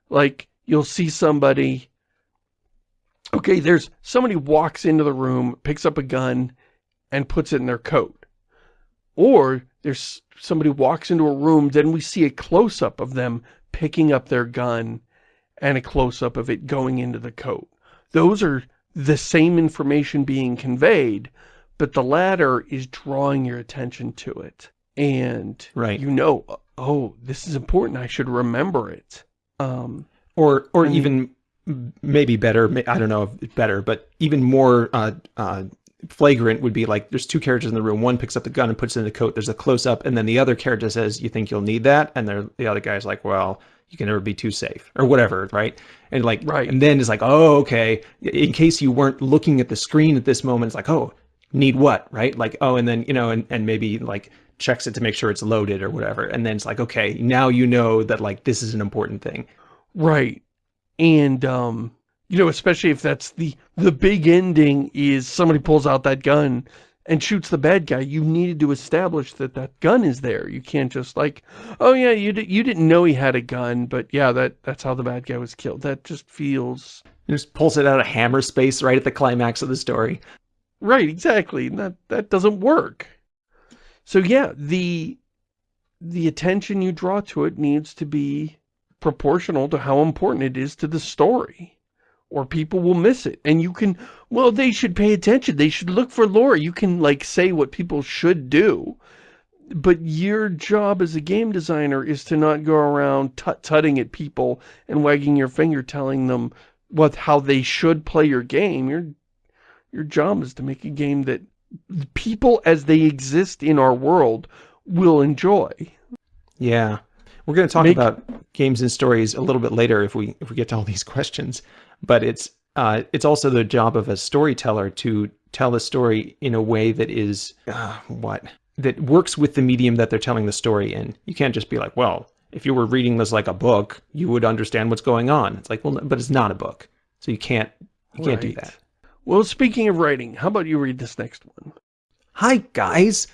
Like, you'll see somebody, okay, there's somebody walks into the room, picks up a gun, and puts it in their coat. Or there's somebody walks into a room, then we see a close-up of them picking up their gun and a close-up of it going into the coat. Those are the same information being conveyed, but the latter is drawing your attention to it. And right. you know, oh, this is important. I should remember it. Um, or or even maybe better, I don't know if better, but even more uh, uh, flagrant would be like there's two characters in the room. One picks up the gun and puts it in the coat. There's a close up, and then the other character says, "You think you'll need that?" And the other guy's like, "Well, you can never be too safe," or whatever, right? And like, right. And then it's like, "Oh, okay." In case you weren't looking at the screen at this moment, it's like, "Oh, need what?" Right? Like, oh, and then you know, and and maybe like checks it to make sure it's loaded or whatever, and then it's like, okay, now you know that like this is an important thing, right? And um you know, especially if that's the, the big ending is somebody pulls out that gun and shoots the bad guy, you needed to establish that that gun is there. You can't just like, oh yeah, you, di you didn't know he had a gun, but yeah, that that's how the bad guy was killed. That just feels... He just pulls it out of hammer space right at the climax of the story. Right, exactly. That, that doesn't work. So yeah, the, the attention you draw to it needs to be proportional to how important it is to the story or people will miss it. And you can, well, they should pay attention. They should look for lore. You can, like, say what people should do. But your job as a game designer is to not go around tut-tutting at people and wagging your finger telling them what how they should play your game. Your, your job is to make a game that people as they exist in our world will enjoy. Yeah. We're going to talk make, about games and stories a little bit later if we if we get to all these (laughs) questions but it's uh, it's also the job of a storyteller to tell a story in a way that is uh, what that works with the medium that they're telling the story in. You can't just be like, well, if you were reading this like a book, you would understand what's going on. It's like, well, but it's not a book, so you can't you can't right. do that. Well, speaking of writing, how about you read this next one? Hi, guys!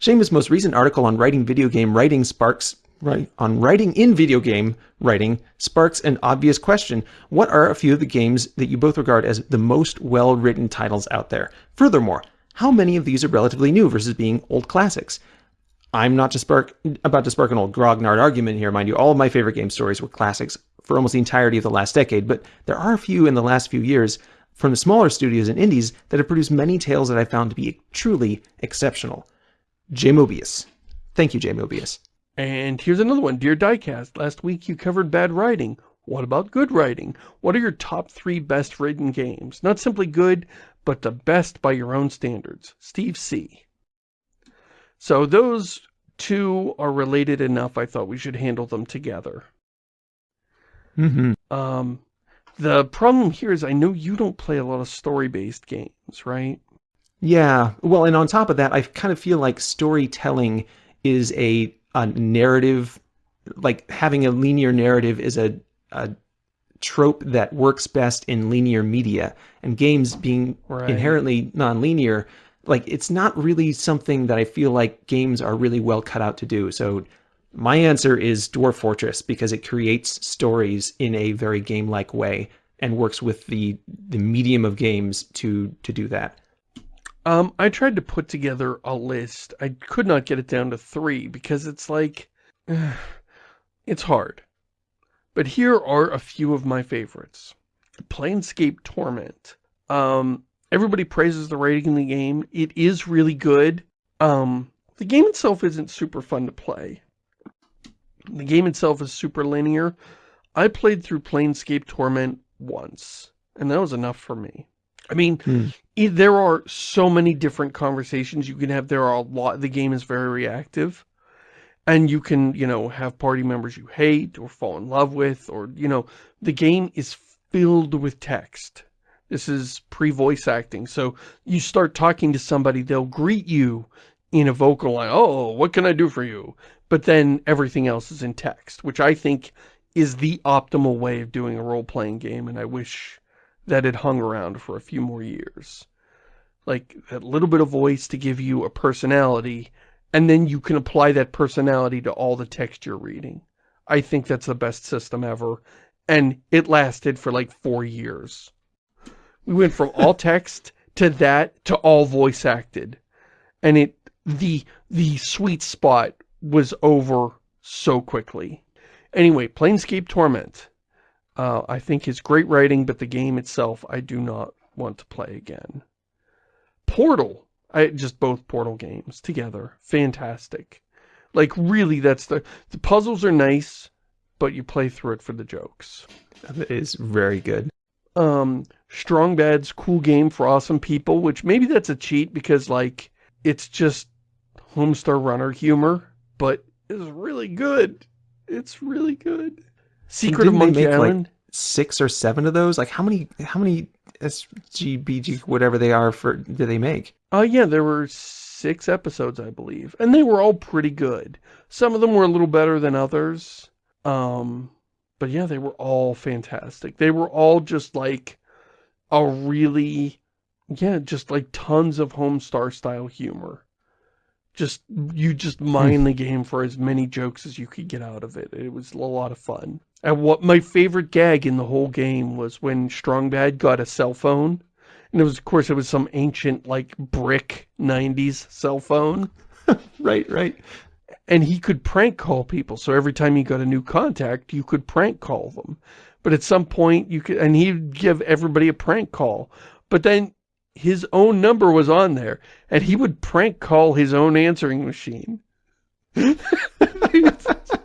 Shamus' most recent article on writing video game writing sparks right on writing in video game writing sparks an obvious question. What are a few of the games that you both regard as the most well-written titles out there? Furthermore, how many of these are relatively new versus being old classics? I'm not to spark, about to spark an old grognard argument here, mind you. All of my favorite game stories were classics for almost the entirety of the last decade, but there are a few in the last few years from the smaller studios and indies that have produced many tales that I found to be truly exceptional. J. Mobius. Thank you, J. Mobius. And here's another one. Dear Diecast, last week you covered bad writing. What about good writing? What are your top three best written games? Not simply good, but the best by your own standards. Steve C. So those two are related enough, I thought we should handle them together. Mm -hmm. Um, the problem here is I know you don't play a lot of story-based games, right? Yeah. Well, and on top of that, I kind of feel like storytelling is a, a narrative, like having a linear narrative is a, a trope that works best in linear media. And games being right. inherently non-linear, like it's not really something that I feel like games are really well cut out to do. So my answer is Dwarf Fortress because it creates stories in a very game-like way and works with the the medium of games to to do that. Um, I tried to put together a list. I could not get it down to three because it's like, (sighs) it's hard. But here are a few of my favorites. Planescape Torment. Um, everybody praises the rating in the game. It is really good. Um, the game itself isn't super fun to play. The game itself is super linear. I played through Planescape Torment once, and that was enough for me. I mean, hmm. there are so many different conversations you can have. There are a lot, the game is very reactive. And you can, you know, have party members you hate or fall in love with, or, you know, the game is filled with text. This is pre-voice acting. So you start talking to somebody, they'll greet you in a vocal line. Oh, what can I do for you? But then everything else is in text, which I think is the optimal way of doing a role-playing game. And I wish that had hung around for a few more years. Like, that little bit of voice to give you a personality, and then you can apply that personality to all the text you're reading. I think that's the best system ever, and it lasted for like four years. We went from all (laughs) text to that to all voice acted. And it, the, the sweet spot was over so quickly. Anyway, Planescape Torment. Uh, I think is great writing, but the game itself, I do not want to play again. Portal. I just both Portal games together. Fantastic. Like, really, that's the... The puzzles are nice, but you play through it for the jokes. That is very good. Um, Strong Bad's cool game for awesome people, which maybe that's a cheat because, like, it's just Homestar Runner humor, but it's really good. It's really good. Secret of Monkey Island. Like six or seven of those. Like how many? How many SGBG whatever they are for do they make? Oh uh, yeah, there were six episodes, I believe, and they were all pretty good. Some of them were a little better than others. Um, but yeah, they were all fantastic. They were all just like a really, yeah, just like tons of Homestar style humor just you just hmm. mine the game for as many jokes as you could get out of it. It was a lot of fun. And what my favorite gag in the whole game was when Strongbad got a cell phone. And it was, of course, it was some ancient, like, brick 90s cell phone. (laughs) right, right. And he could prank call people. So every time you got a new contact, you could prank call them. But at some point, you could, and he'd give everybody a prank call. But then his own number was on there, and he would prank call his own answering machine. (laughs)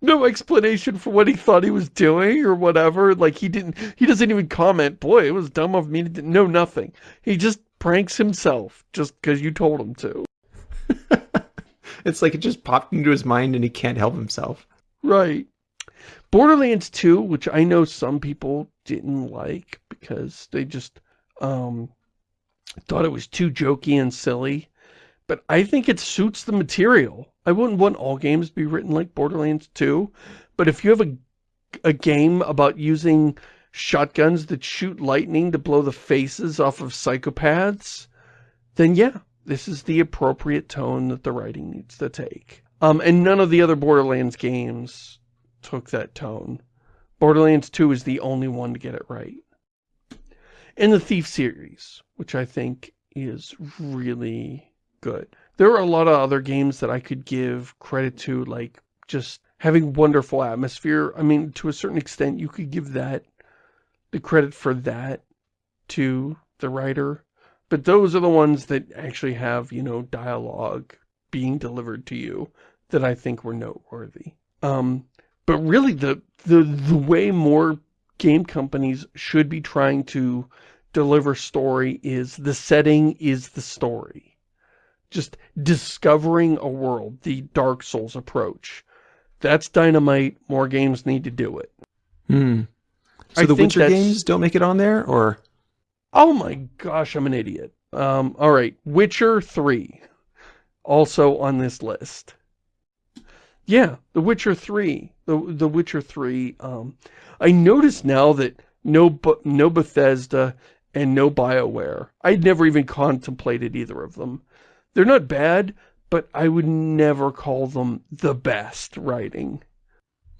no explanation for what he thought he was doing or whatever. Like he didn't, he doesn't even comment, boy, it was dumb of me to know nothing. He just pranks himself just because you told him to. (laughs) it's like it just popped into his mind and he can't help himself. Right. Borderlands 2, which I know some people didn't like because they just um, thought it was too jokey and silly, but I think it suits the material. I wouldn't want all games to be written like Borderlands 2, but if you have a, a game about using shotguns that shoot lightning to blow the faces off of psychopaths, then yeah, this is the appropriate tone that the writing needs to take. Um, and none of the other Borderlands games took that tone. Borderlands 2 is the only one to get it right. In the Thief series, which I think is really good. There are a lot of other games that I could give credit to, like just having wonderful atmosphere. I mean, to a certain extent, you could give that, the credit for that to the writer. But those are the ones that actually have, you know, dialogue being delivered to you that I think were noteworthy. Um, but really, the, the, the way more game companies should be trying to deliver story is the setting is the story. Just discovering a world, the Dark Souls approach. That's dynamite. More games need to do it. Hmm. So I the Witcher games don't make it on there, or? Oh my gosh, I'm an idiot. Um, all right, Witcher 3, also on this list. Yeah, The Witcher 3, The The Witcher 3. Um, I notice now that no no Bethesda and no BioWare. I'd never even contemplated either of them. They're not bad, but I would never call them the best writing.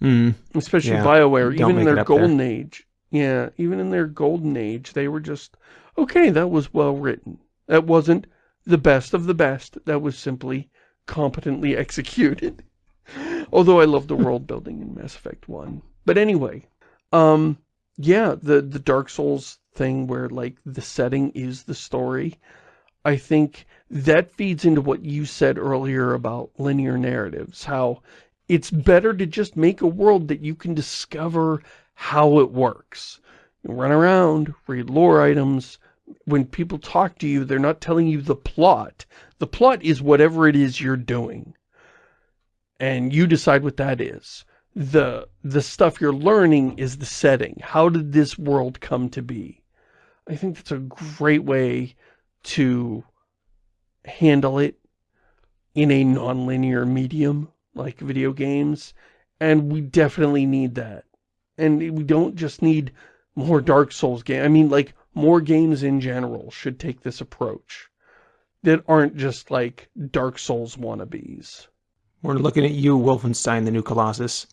Mm. Especially yeah. BioWare, Don't even in their golden there. age. Yeah, even in their golden age, they were just, okay, that was well written. That wasn't the best of the best. That was simply competently (laughs) executed. Although I love the (laughs) world building in Mass Effect 1. But anyway, um, yeah, the, the Dark Souls thing where, like, the setting is the story. I think that feeds into what you said earlier about linear narratives, how it's better to just make a world that you can discover how it works. You run around, read lore items. When people talk to you, they're not telling you the plot. The plot is whatever it is you're doing. And you decide what that is. The, the stuff you're learning is the setting. How did this world come to be? I think that's a great way to handle it in a non-linear medium like video games and we definitely need that. And we don't just need more Dark Souls game I mean like more games in general should take this approach that aren't just like Dark Souls wannabes. We're looking at you Wolfenstein the New Colossus.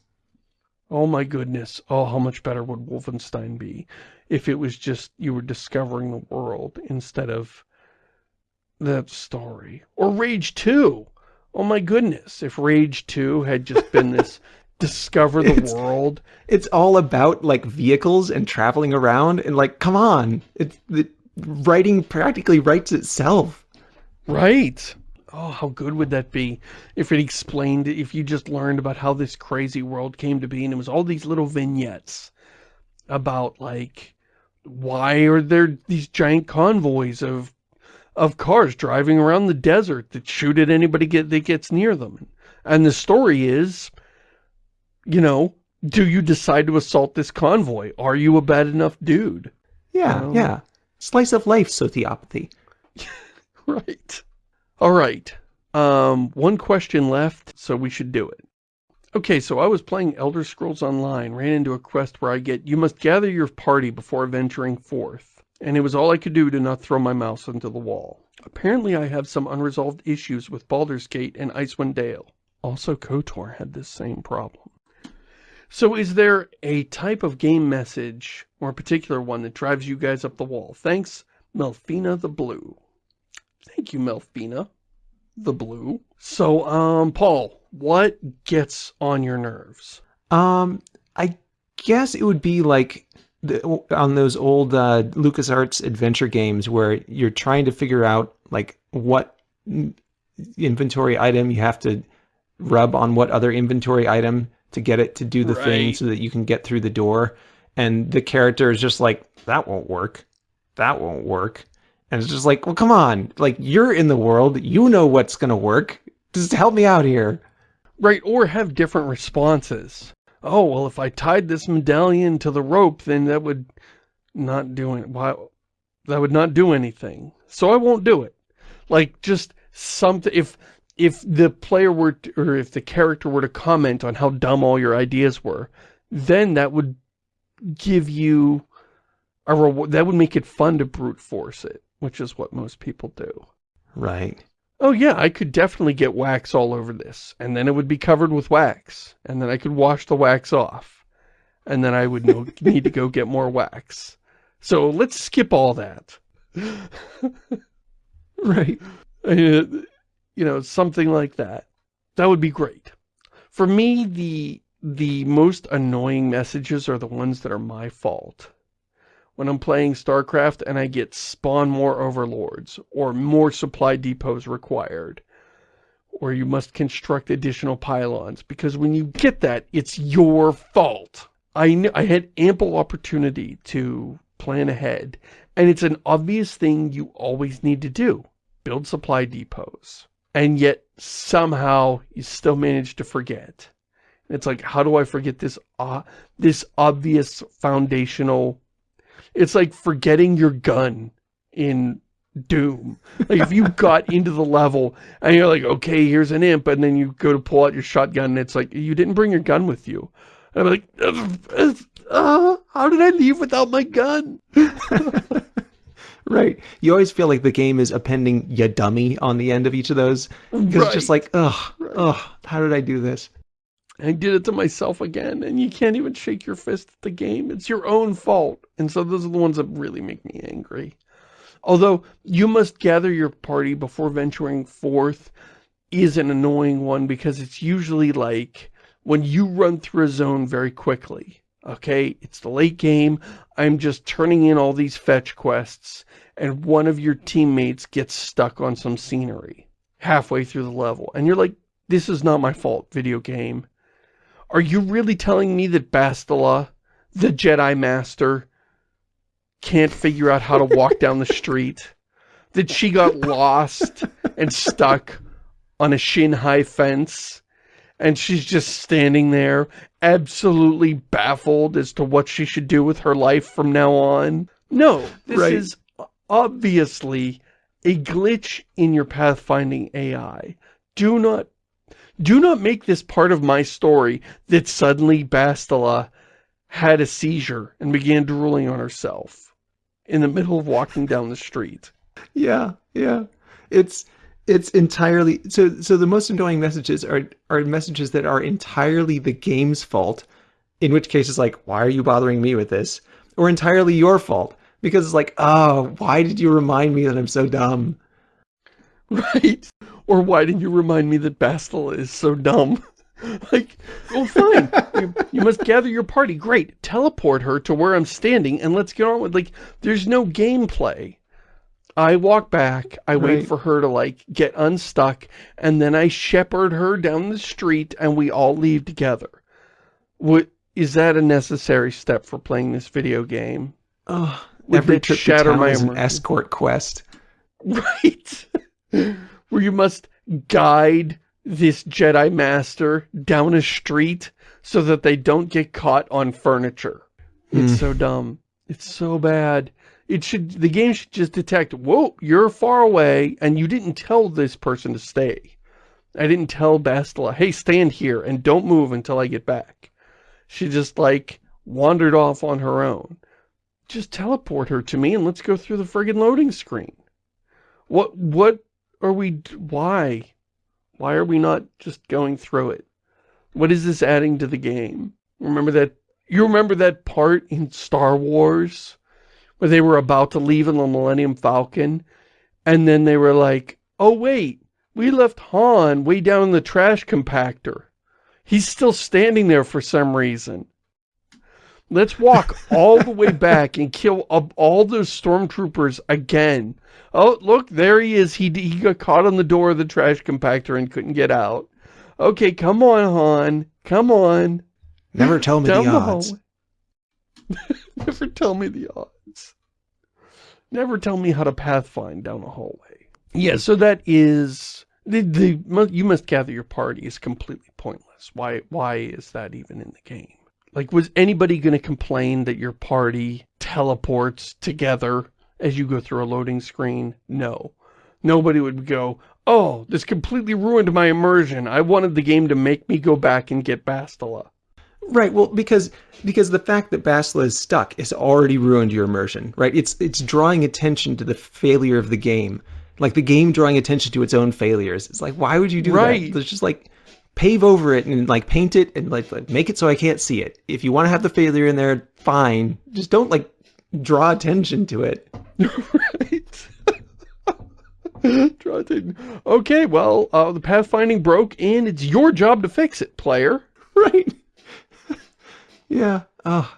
Oh my goodness. Oh how much better would Wolfenstein be if it was just you were discovering the world instead of that story. Or Rage 2. Oh my goodness, if Rage 2 had just been (laughs) this discover the it's, world. It's all about like vehicles and traveling around and like, come on. It's the writing practically writes itself. Right. Oh, how good would that be if it explained, if you just learned about how this crazy world came to be and it was all these little vignettes about like, why are there these giant convoys of of cars driving around the desert that shoot at anybody get, that gets near them. And the story is, you know, do you decide to assault this convoy? Are you a bad enough dude? Yeah, um, yeah. Slice of life sociopathy. (laughs) right. All right. Um, one question left, so we should do it. Okay, so I was playing Elder Scrolls Online, ran into a quest where I get, you must gather your party before venturing forth and it was all I could do to not throw my mouse into the wall. Apparently I have some unresolved issues with Baldur's Gate and Icewind Dale. Also KOTOR had this same problem. So is there a type of game message, or a particular one, that drives you guys up the wall? Thanks, Melfina the Blue. Thank you, Melfina the Blue. So, um, Paul, what gets on your nerves? Um, I guess it would be like the, on those old uh, LucasArts adventure games where you're trying to figure out like what inventory item you have to rub on what other inventory item to get it to do the right. thing so that you can get through the door. And the character is just like, that won't work. That won't work. And it's just like, well, come on. Like, you're in the world. You know what's going to work. Just help me out here. Right, or have different responses oh, well, if I tied this medallion to the rope, then that would not do it. Why, that would not do anything. So I won't do it. Like, just something, if, if the player were, to, or if the character were to comment on how dumb all your ideas were, then that would give you a reward, that would make it fun to brute force it, which is what most people do. Right. Oh yeah, I could definitely get wax all over this, and then it would be covered with wax, and then I could wash the wax off, and then I would know, (laughs) need to go get more wax. So let's skip all that. (laughs) right. Uh, you know, something like that. That would be great. For me, the the most annoying messages are the ones that are my fault when I'm playing StarCraft and I get spawn more overlords or more supply depots required or you must construct additional pylons because when you get that, it's your fault. I, I had ample opportunity to plan ahead and it's an obvious thing you always need to do. Build supply depots. And yet somehow you still manage to forget. It's like, how do I forget this, uh, this obvious foundational it's like forgetting your gun in Doom. Like if you (laughs) got into the level and you're like, okay, here's an imp, and then you go to pull out your shotgun and it's like, you didn't bring your gun with you. And I'm like, uh, uh, how did I leave without my gun? (laughs) right. You always feel like the game is appending ya dummy on the end of each of those. Because right. it's just like, ugh, right. ugh, how did I do this? I did it to myself again, and you can't even shake your fist at the game. It's your own fault. And so those are the ones that really make me angry. Although, you must gather your party before venturing forth is an annoying one because it's usually like when you run through a zone very quickly. Okay, it's the late game, I'm just turning in all these fetch quests, and one of your teammates gets stuck on some scenery halfway through the level. And you're like, this is not my fault, video game. Are you really telling me that Bastila, the Jedi Master, can't figure out how to walk down the street? (laughs) That she got lost and stuck on a shin-high fence and she's just standing there absolutely baffled as to what she should do with her life from now on? No, this right. is obviously a glitch in your pathfinding AI. Do not do not make this part of my story that suddenly Bastila had a seizure and began drooling on herself in the middle of walking down the street. Yeah, yeah. It's it's entirely so so the most annoying messages are are messages that are entirely the game's fault, in which case it's like, why are you bothering me with this? Or entirely your fault. Because it's like, oh, why did you remind me that I'm so dumb? (laughs) Right. Or why didn't you remind me that Bastila is so dumb? (laughs) like, well, fine. you, you, must gather your party. Great. Teleport her to where I'm standing and let's get on with, like, there's no gameplay. I walk back, I right. wait for her to, like, get unstuck, and then I shepherd her down the street and we all leave together. What, is that a necessary step for playing this video game? Oh, every trip shatter my is an escort quest. (laughs) Right (laughs) where you must guide this Jedi Master down a street so that they don't get caught on furniture. It's mm. so dumb. It's so bad. It should, the game should just detect, whoa, you're far away, and you didn't tell this person to stay. I didn't tell Bastila, hey, stand here and don't move until I get back. She just, like, wandered off on her own. Just teleport her to me and let's go through the friggin' loading screen. What, what are we, why? Why are we not just going through it? What is this adding to the game? Remember that, you remember that part in Star Wars where they were about to leave in the Millennium Falcon and then they were like, oh wait, we left Han way down in the trash compactor. He's still standing there for some reason. Let's walk all the way back and kill all those stormtroopers again. Oh, look, there he is. He, he got caught on the door of the trash compactor and couldn't get out. Okay, come on, Han. Come on. Never tell me the odds. (laughs) Never tell me the odds. Never tell me how to pathfind down a hallway. Yeah, so that is... The, the You must gather your party is completely pointless. Why, why is that even in the game? Like, was anybody going to complain that your party teleports together as you go through a loading screen? No. Nobody would go, oh, this completely ruined my immersion. I wanted the game to make me go back and get Bastila. Right, well, because because the fact that Bastila is stuck has already ruined your immersion, right? It's it's drawing attention to the failure of the game. Like the game drawing attention to its own failures. It's like, why would you do Right. that? It's just like pave over it and like paint it and like, like make it so I can't see it. If you want to have the failure in there, fine. Just don't like draw attention to it. (laughs) right. (laughs) Draw attention. Okay, well, uh, the pathfinding broke, and it's your job to fix it, player. (laughs) Right. yeah. Oh,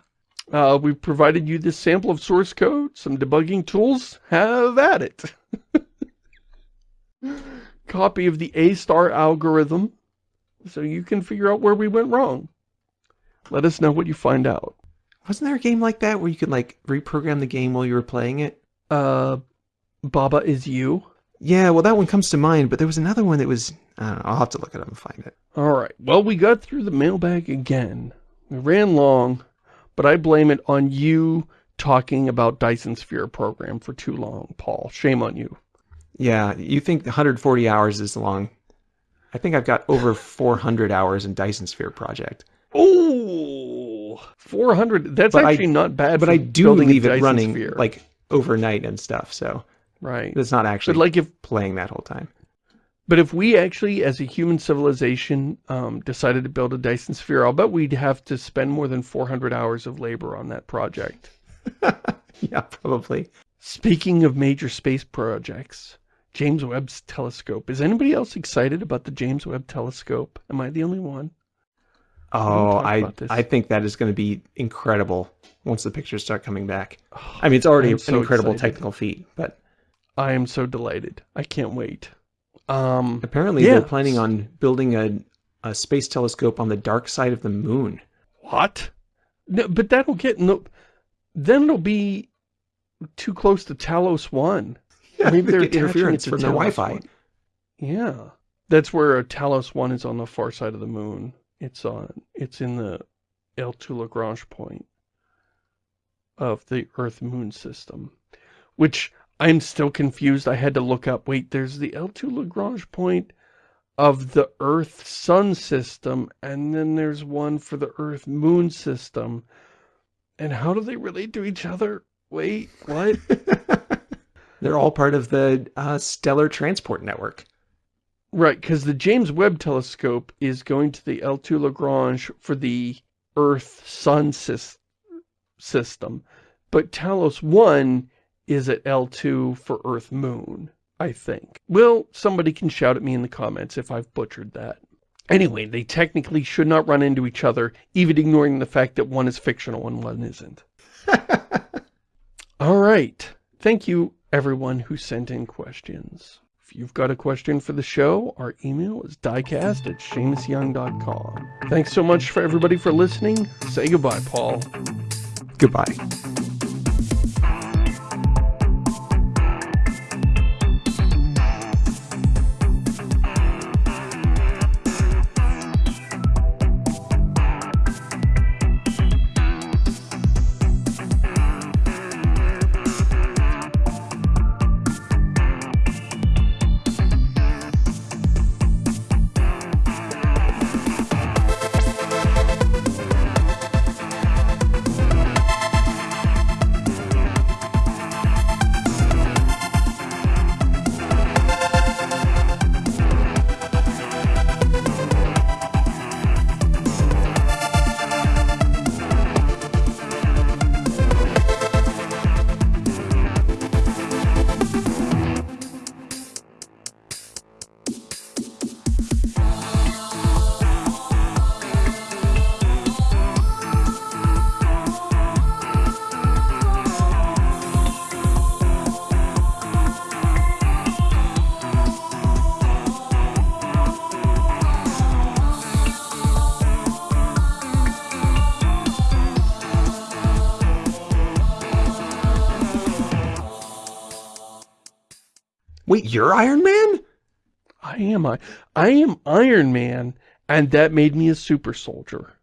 Uh, we've provided you this sample of source code, some debugging tools. Have at it. Copy of the A-star algorithm, so you can figure out where we went wrong. Let us know what you find out. wasn't there a game like that where you could like reprogram the game while you were playing it? Uh, Baba is you. Yeah, well, that one comes to mind, but there was another one that was. I don't know. I'll have to look it up and find it. All right. Well, we got through the mailbag again. We ran long, but I blame it on you talking about Dyson Sphere program for too long, Paul. Shame on you. Yeah, you think 140 hours is long. I think I've got over 400 hours in Dyson Sphere project. Oh, 400. That's But I- actually not bad. But I do leave it running Sphere. like overnight and stuff, so right. it's not actually But like if, playing that whole time. but if we actually, as a human civilization, um, decided to build a Dyson Sphere, I'll bet we'd have to spend more than 400 hours of labor on that project. (laughs) yeah, probably. Speaking of major space projects, James Webb's telescope. Is anybody else excited about the James Webb telescope? Am I the only one? Oh, I. I think that is going to be incredible once the pictures start coming back. I mean, it's already an so incredible excited. technical feat, but I am so delighted. I can't wait. Um, apparently Yeah. they're planning on building a a space telescope on the dark side of the moon. what? No, but that'll get no. Then it'll be too close to Talos One. Maybe they they're interference from their Wi-Fi. 1. Yeah, that's where uh, Talos One is on the far side of the moon. It's on. It's in the L2 Lagrange point of the Earth-Moon system, which I'm still confused. I had to look up. Wait, there's the L2 Lagrange point of the Earth-Sun system, and then there's one for the Earth-Moon system. And how do they relate to each other? Wait, what? (laughs) They're all part of the uh, stellar transport network. Right, because the James Webb Telescope is going to the L2 Lagrange for the Earth-Sun sys system, but Talos 1 is at L2 for Earth-Moon, I think. Well, somebody can shout at me in the comments if I've butchered that. Anyway, they technically should not run into each other, even ignoring the fact that one is fictional and one isn't. (laughs) All right. Thank you, everyone who sent in questions. If you've got a question for the show, our email is diecast at ShamusYoung.com. Thanks so much for everybody for listening. Say goodbye, Paul. Goodbye. You're Iron Man? I am I, I am Iron Man, and that made me a super soldier.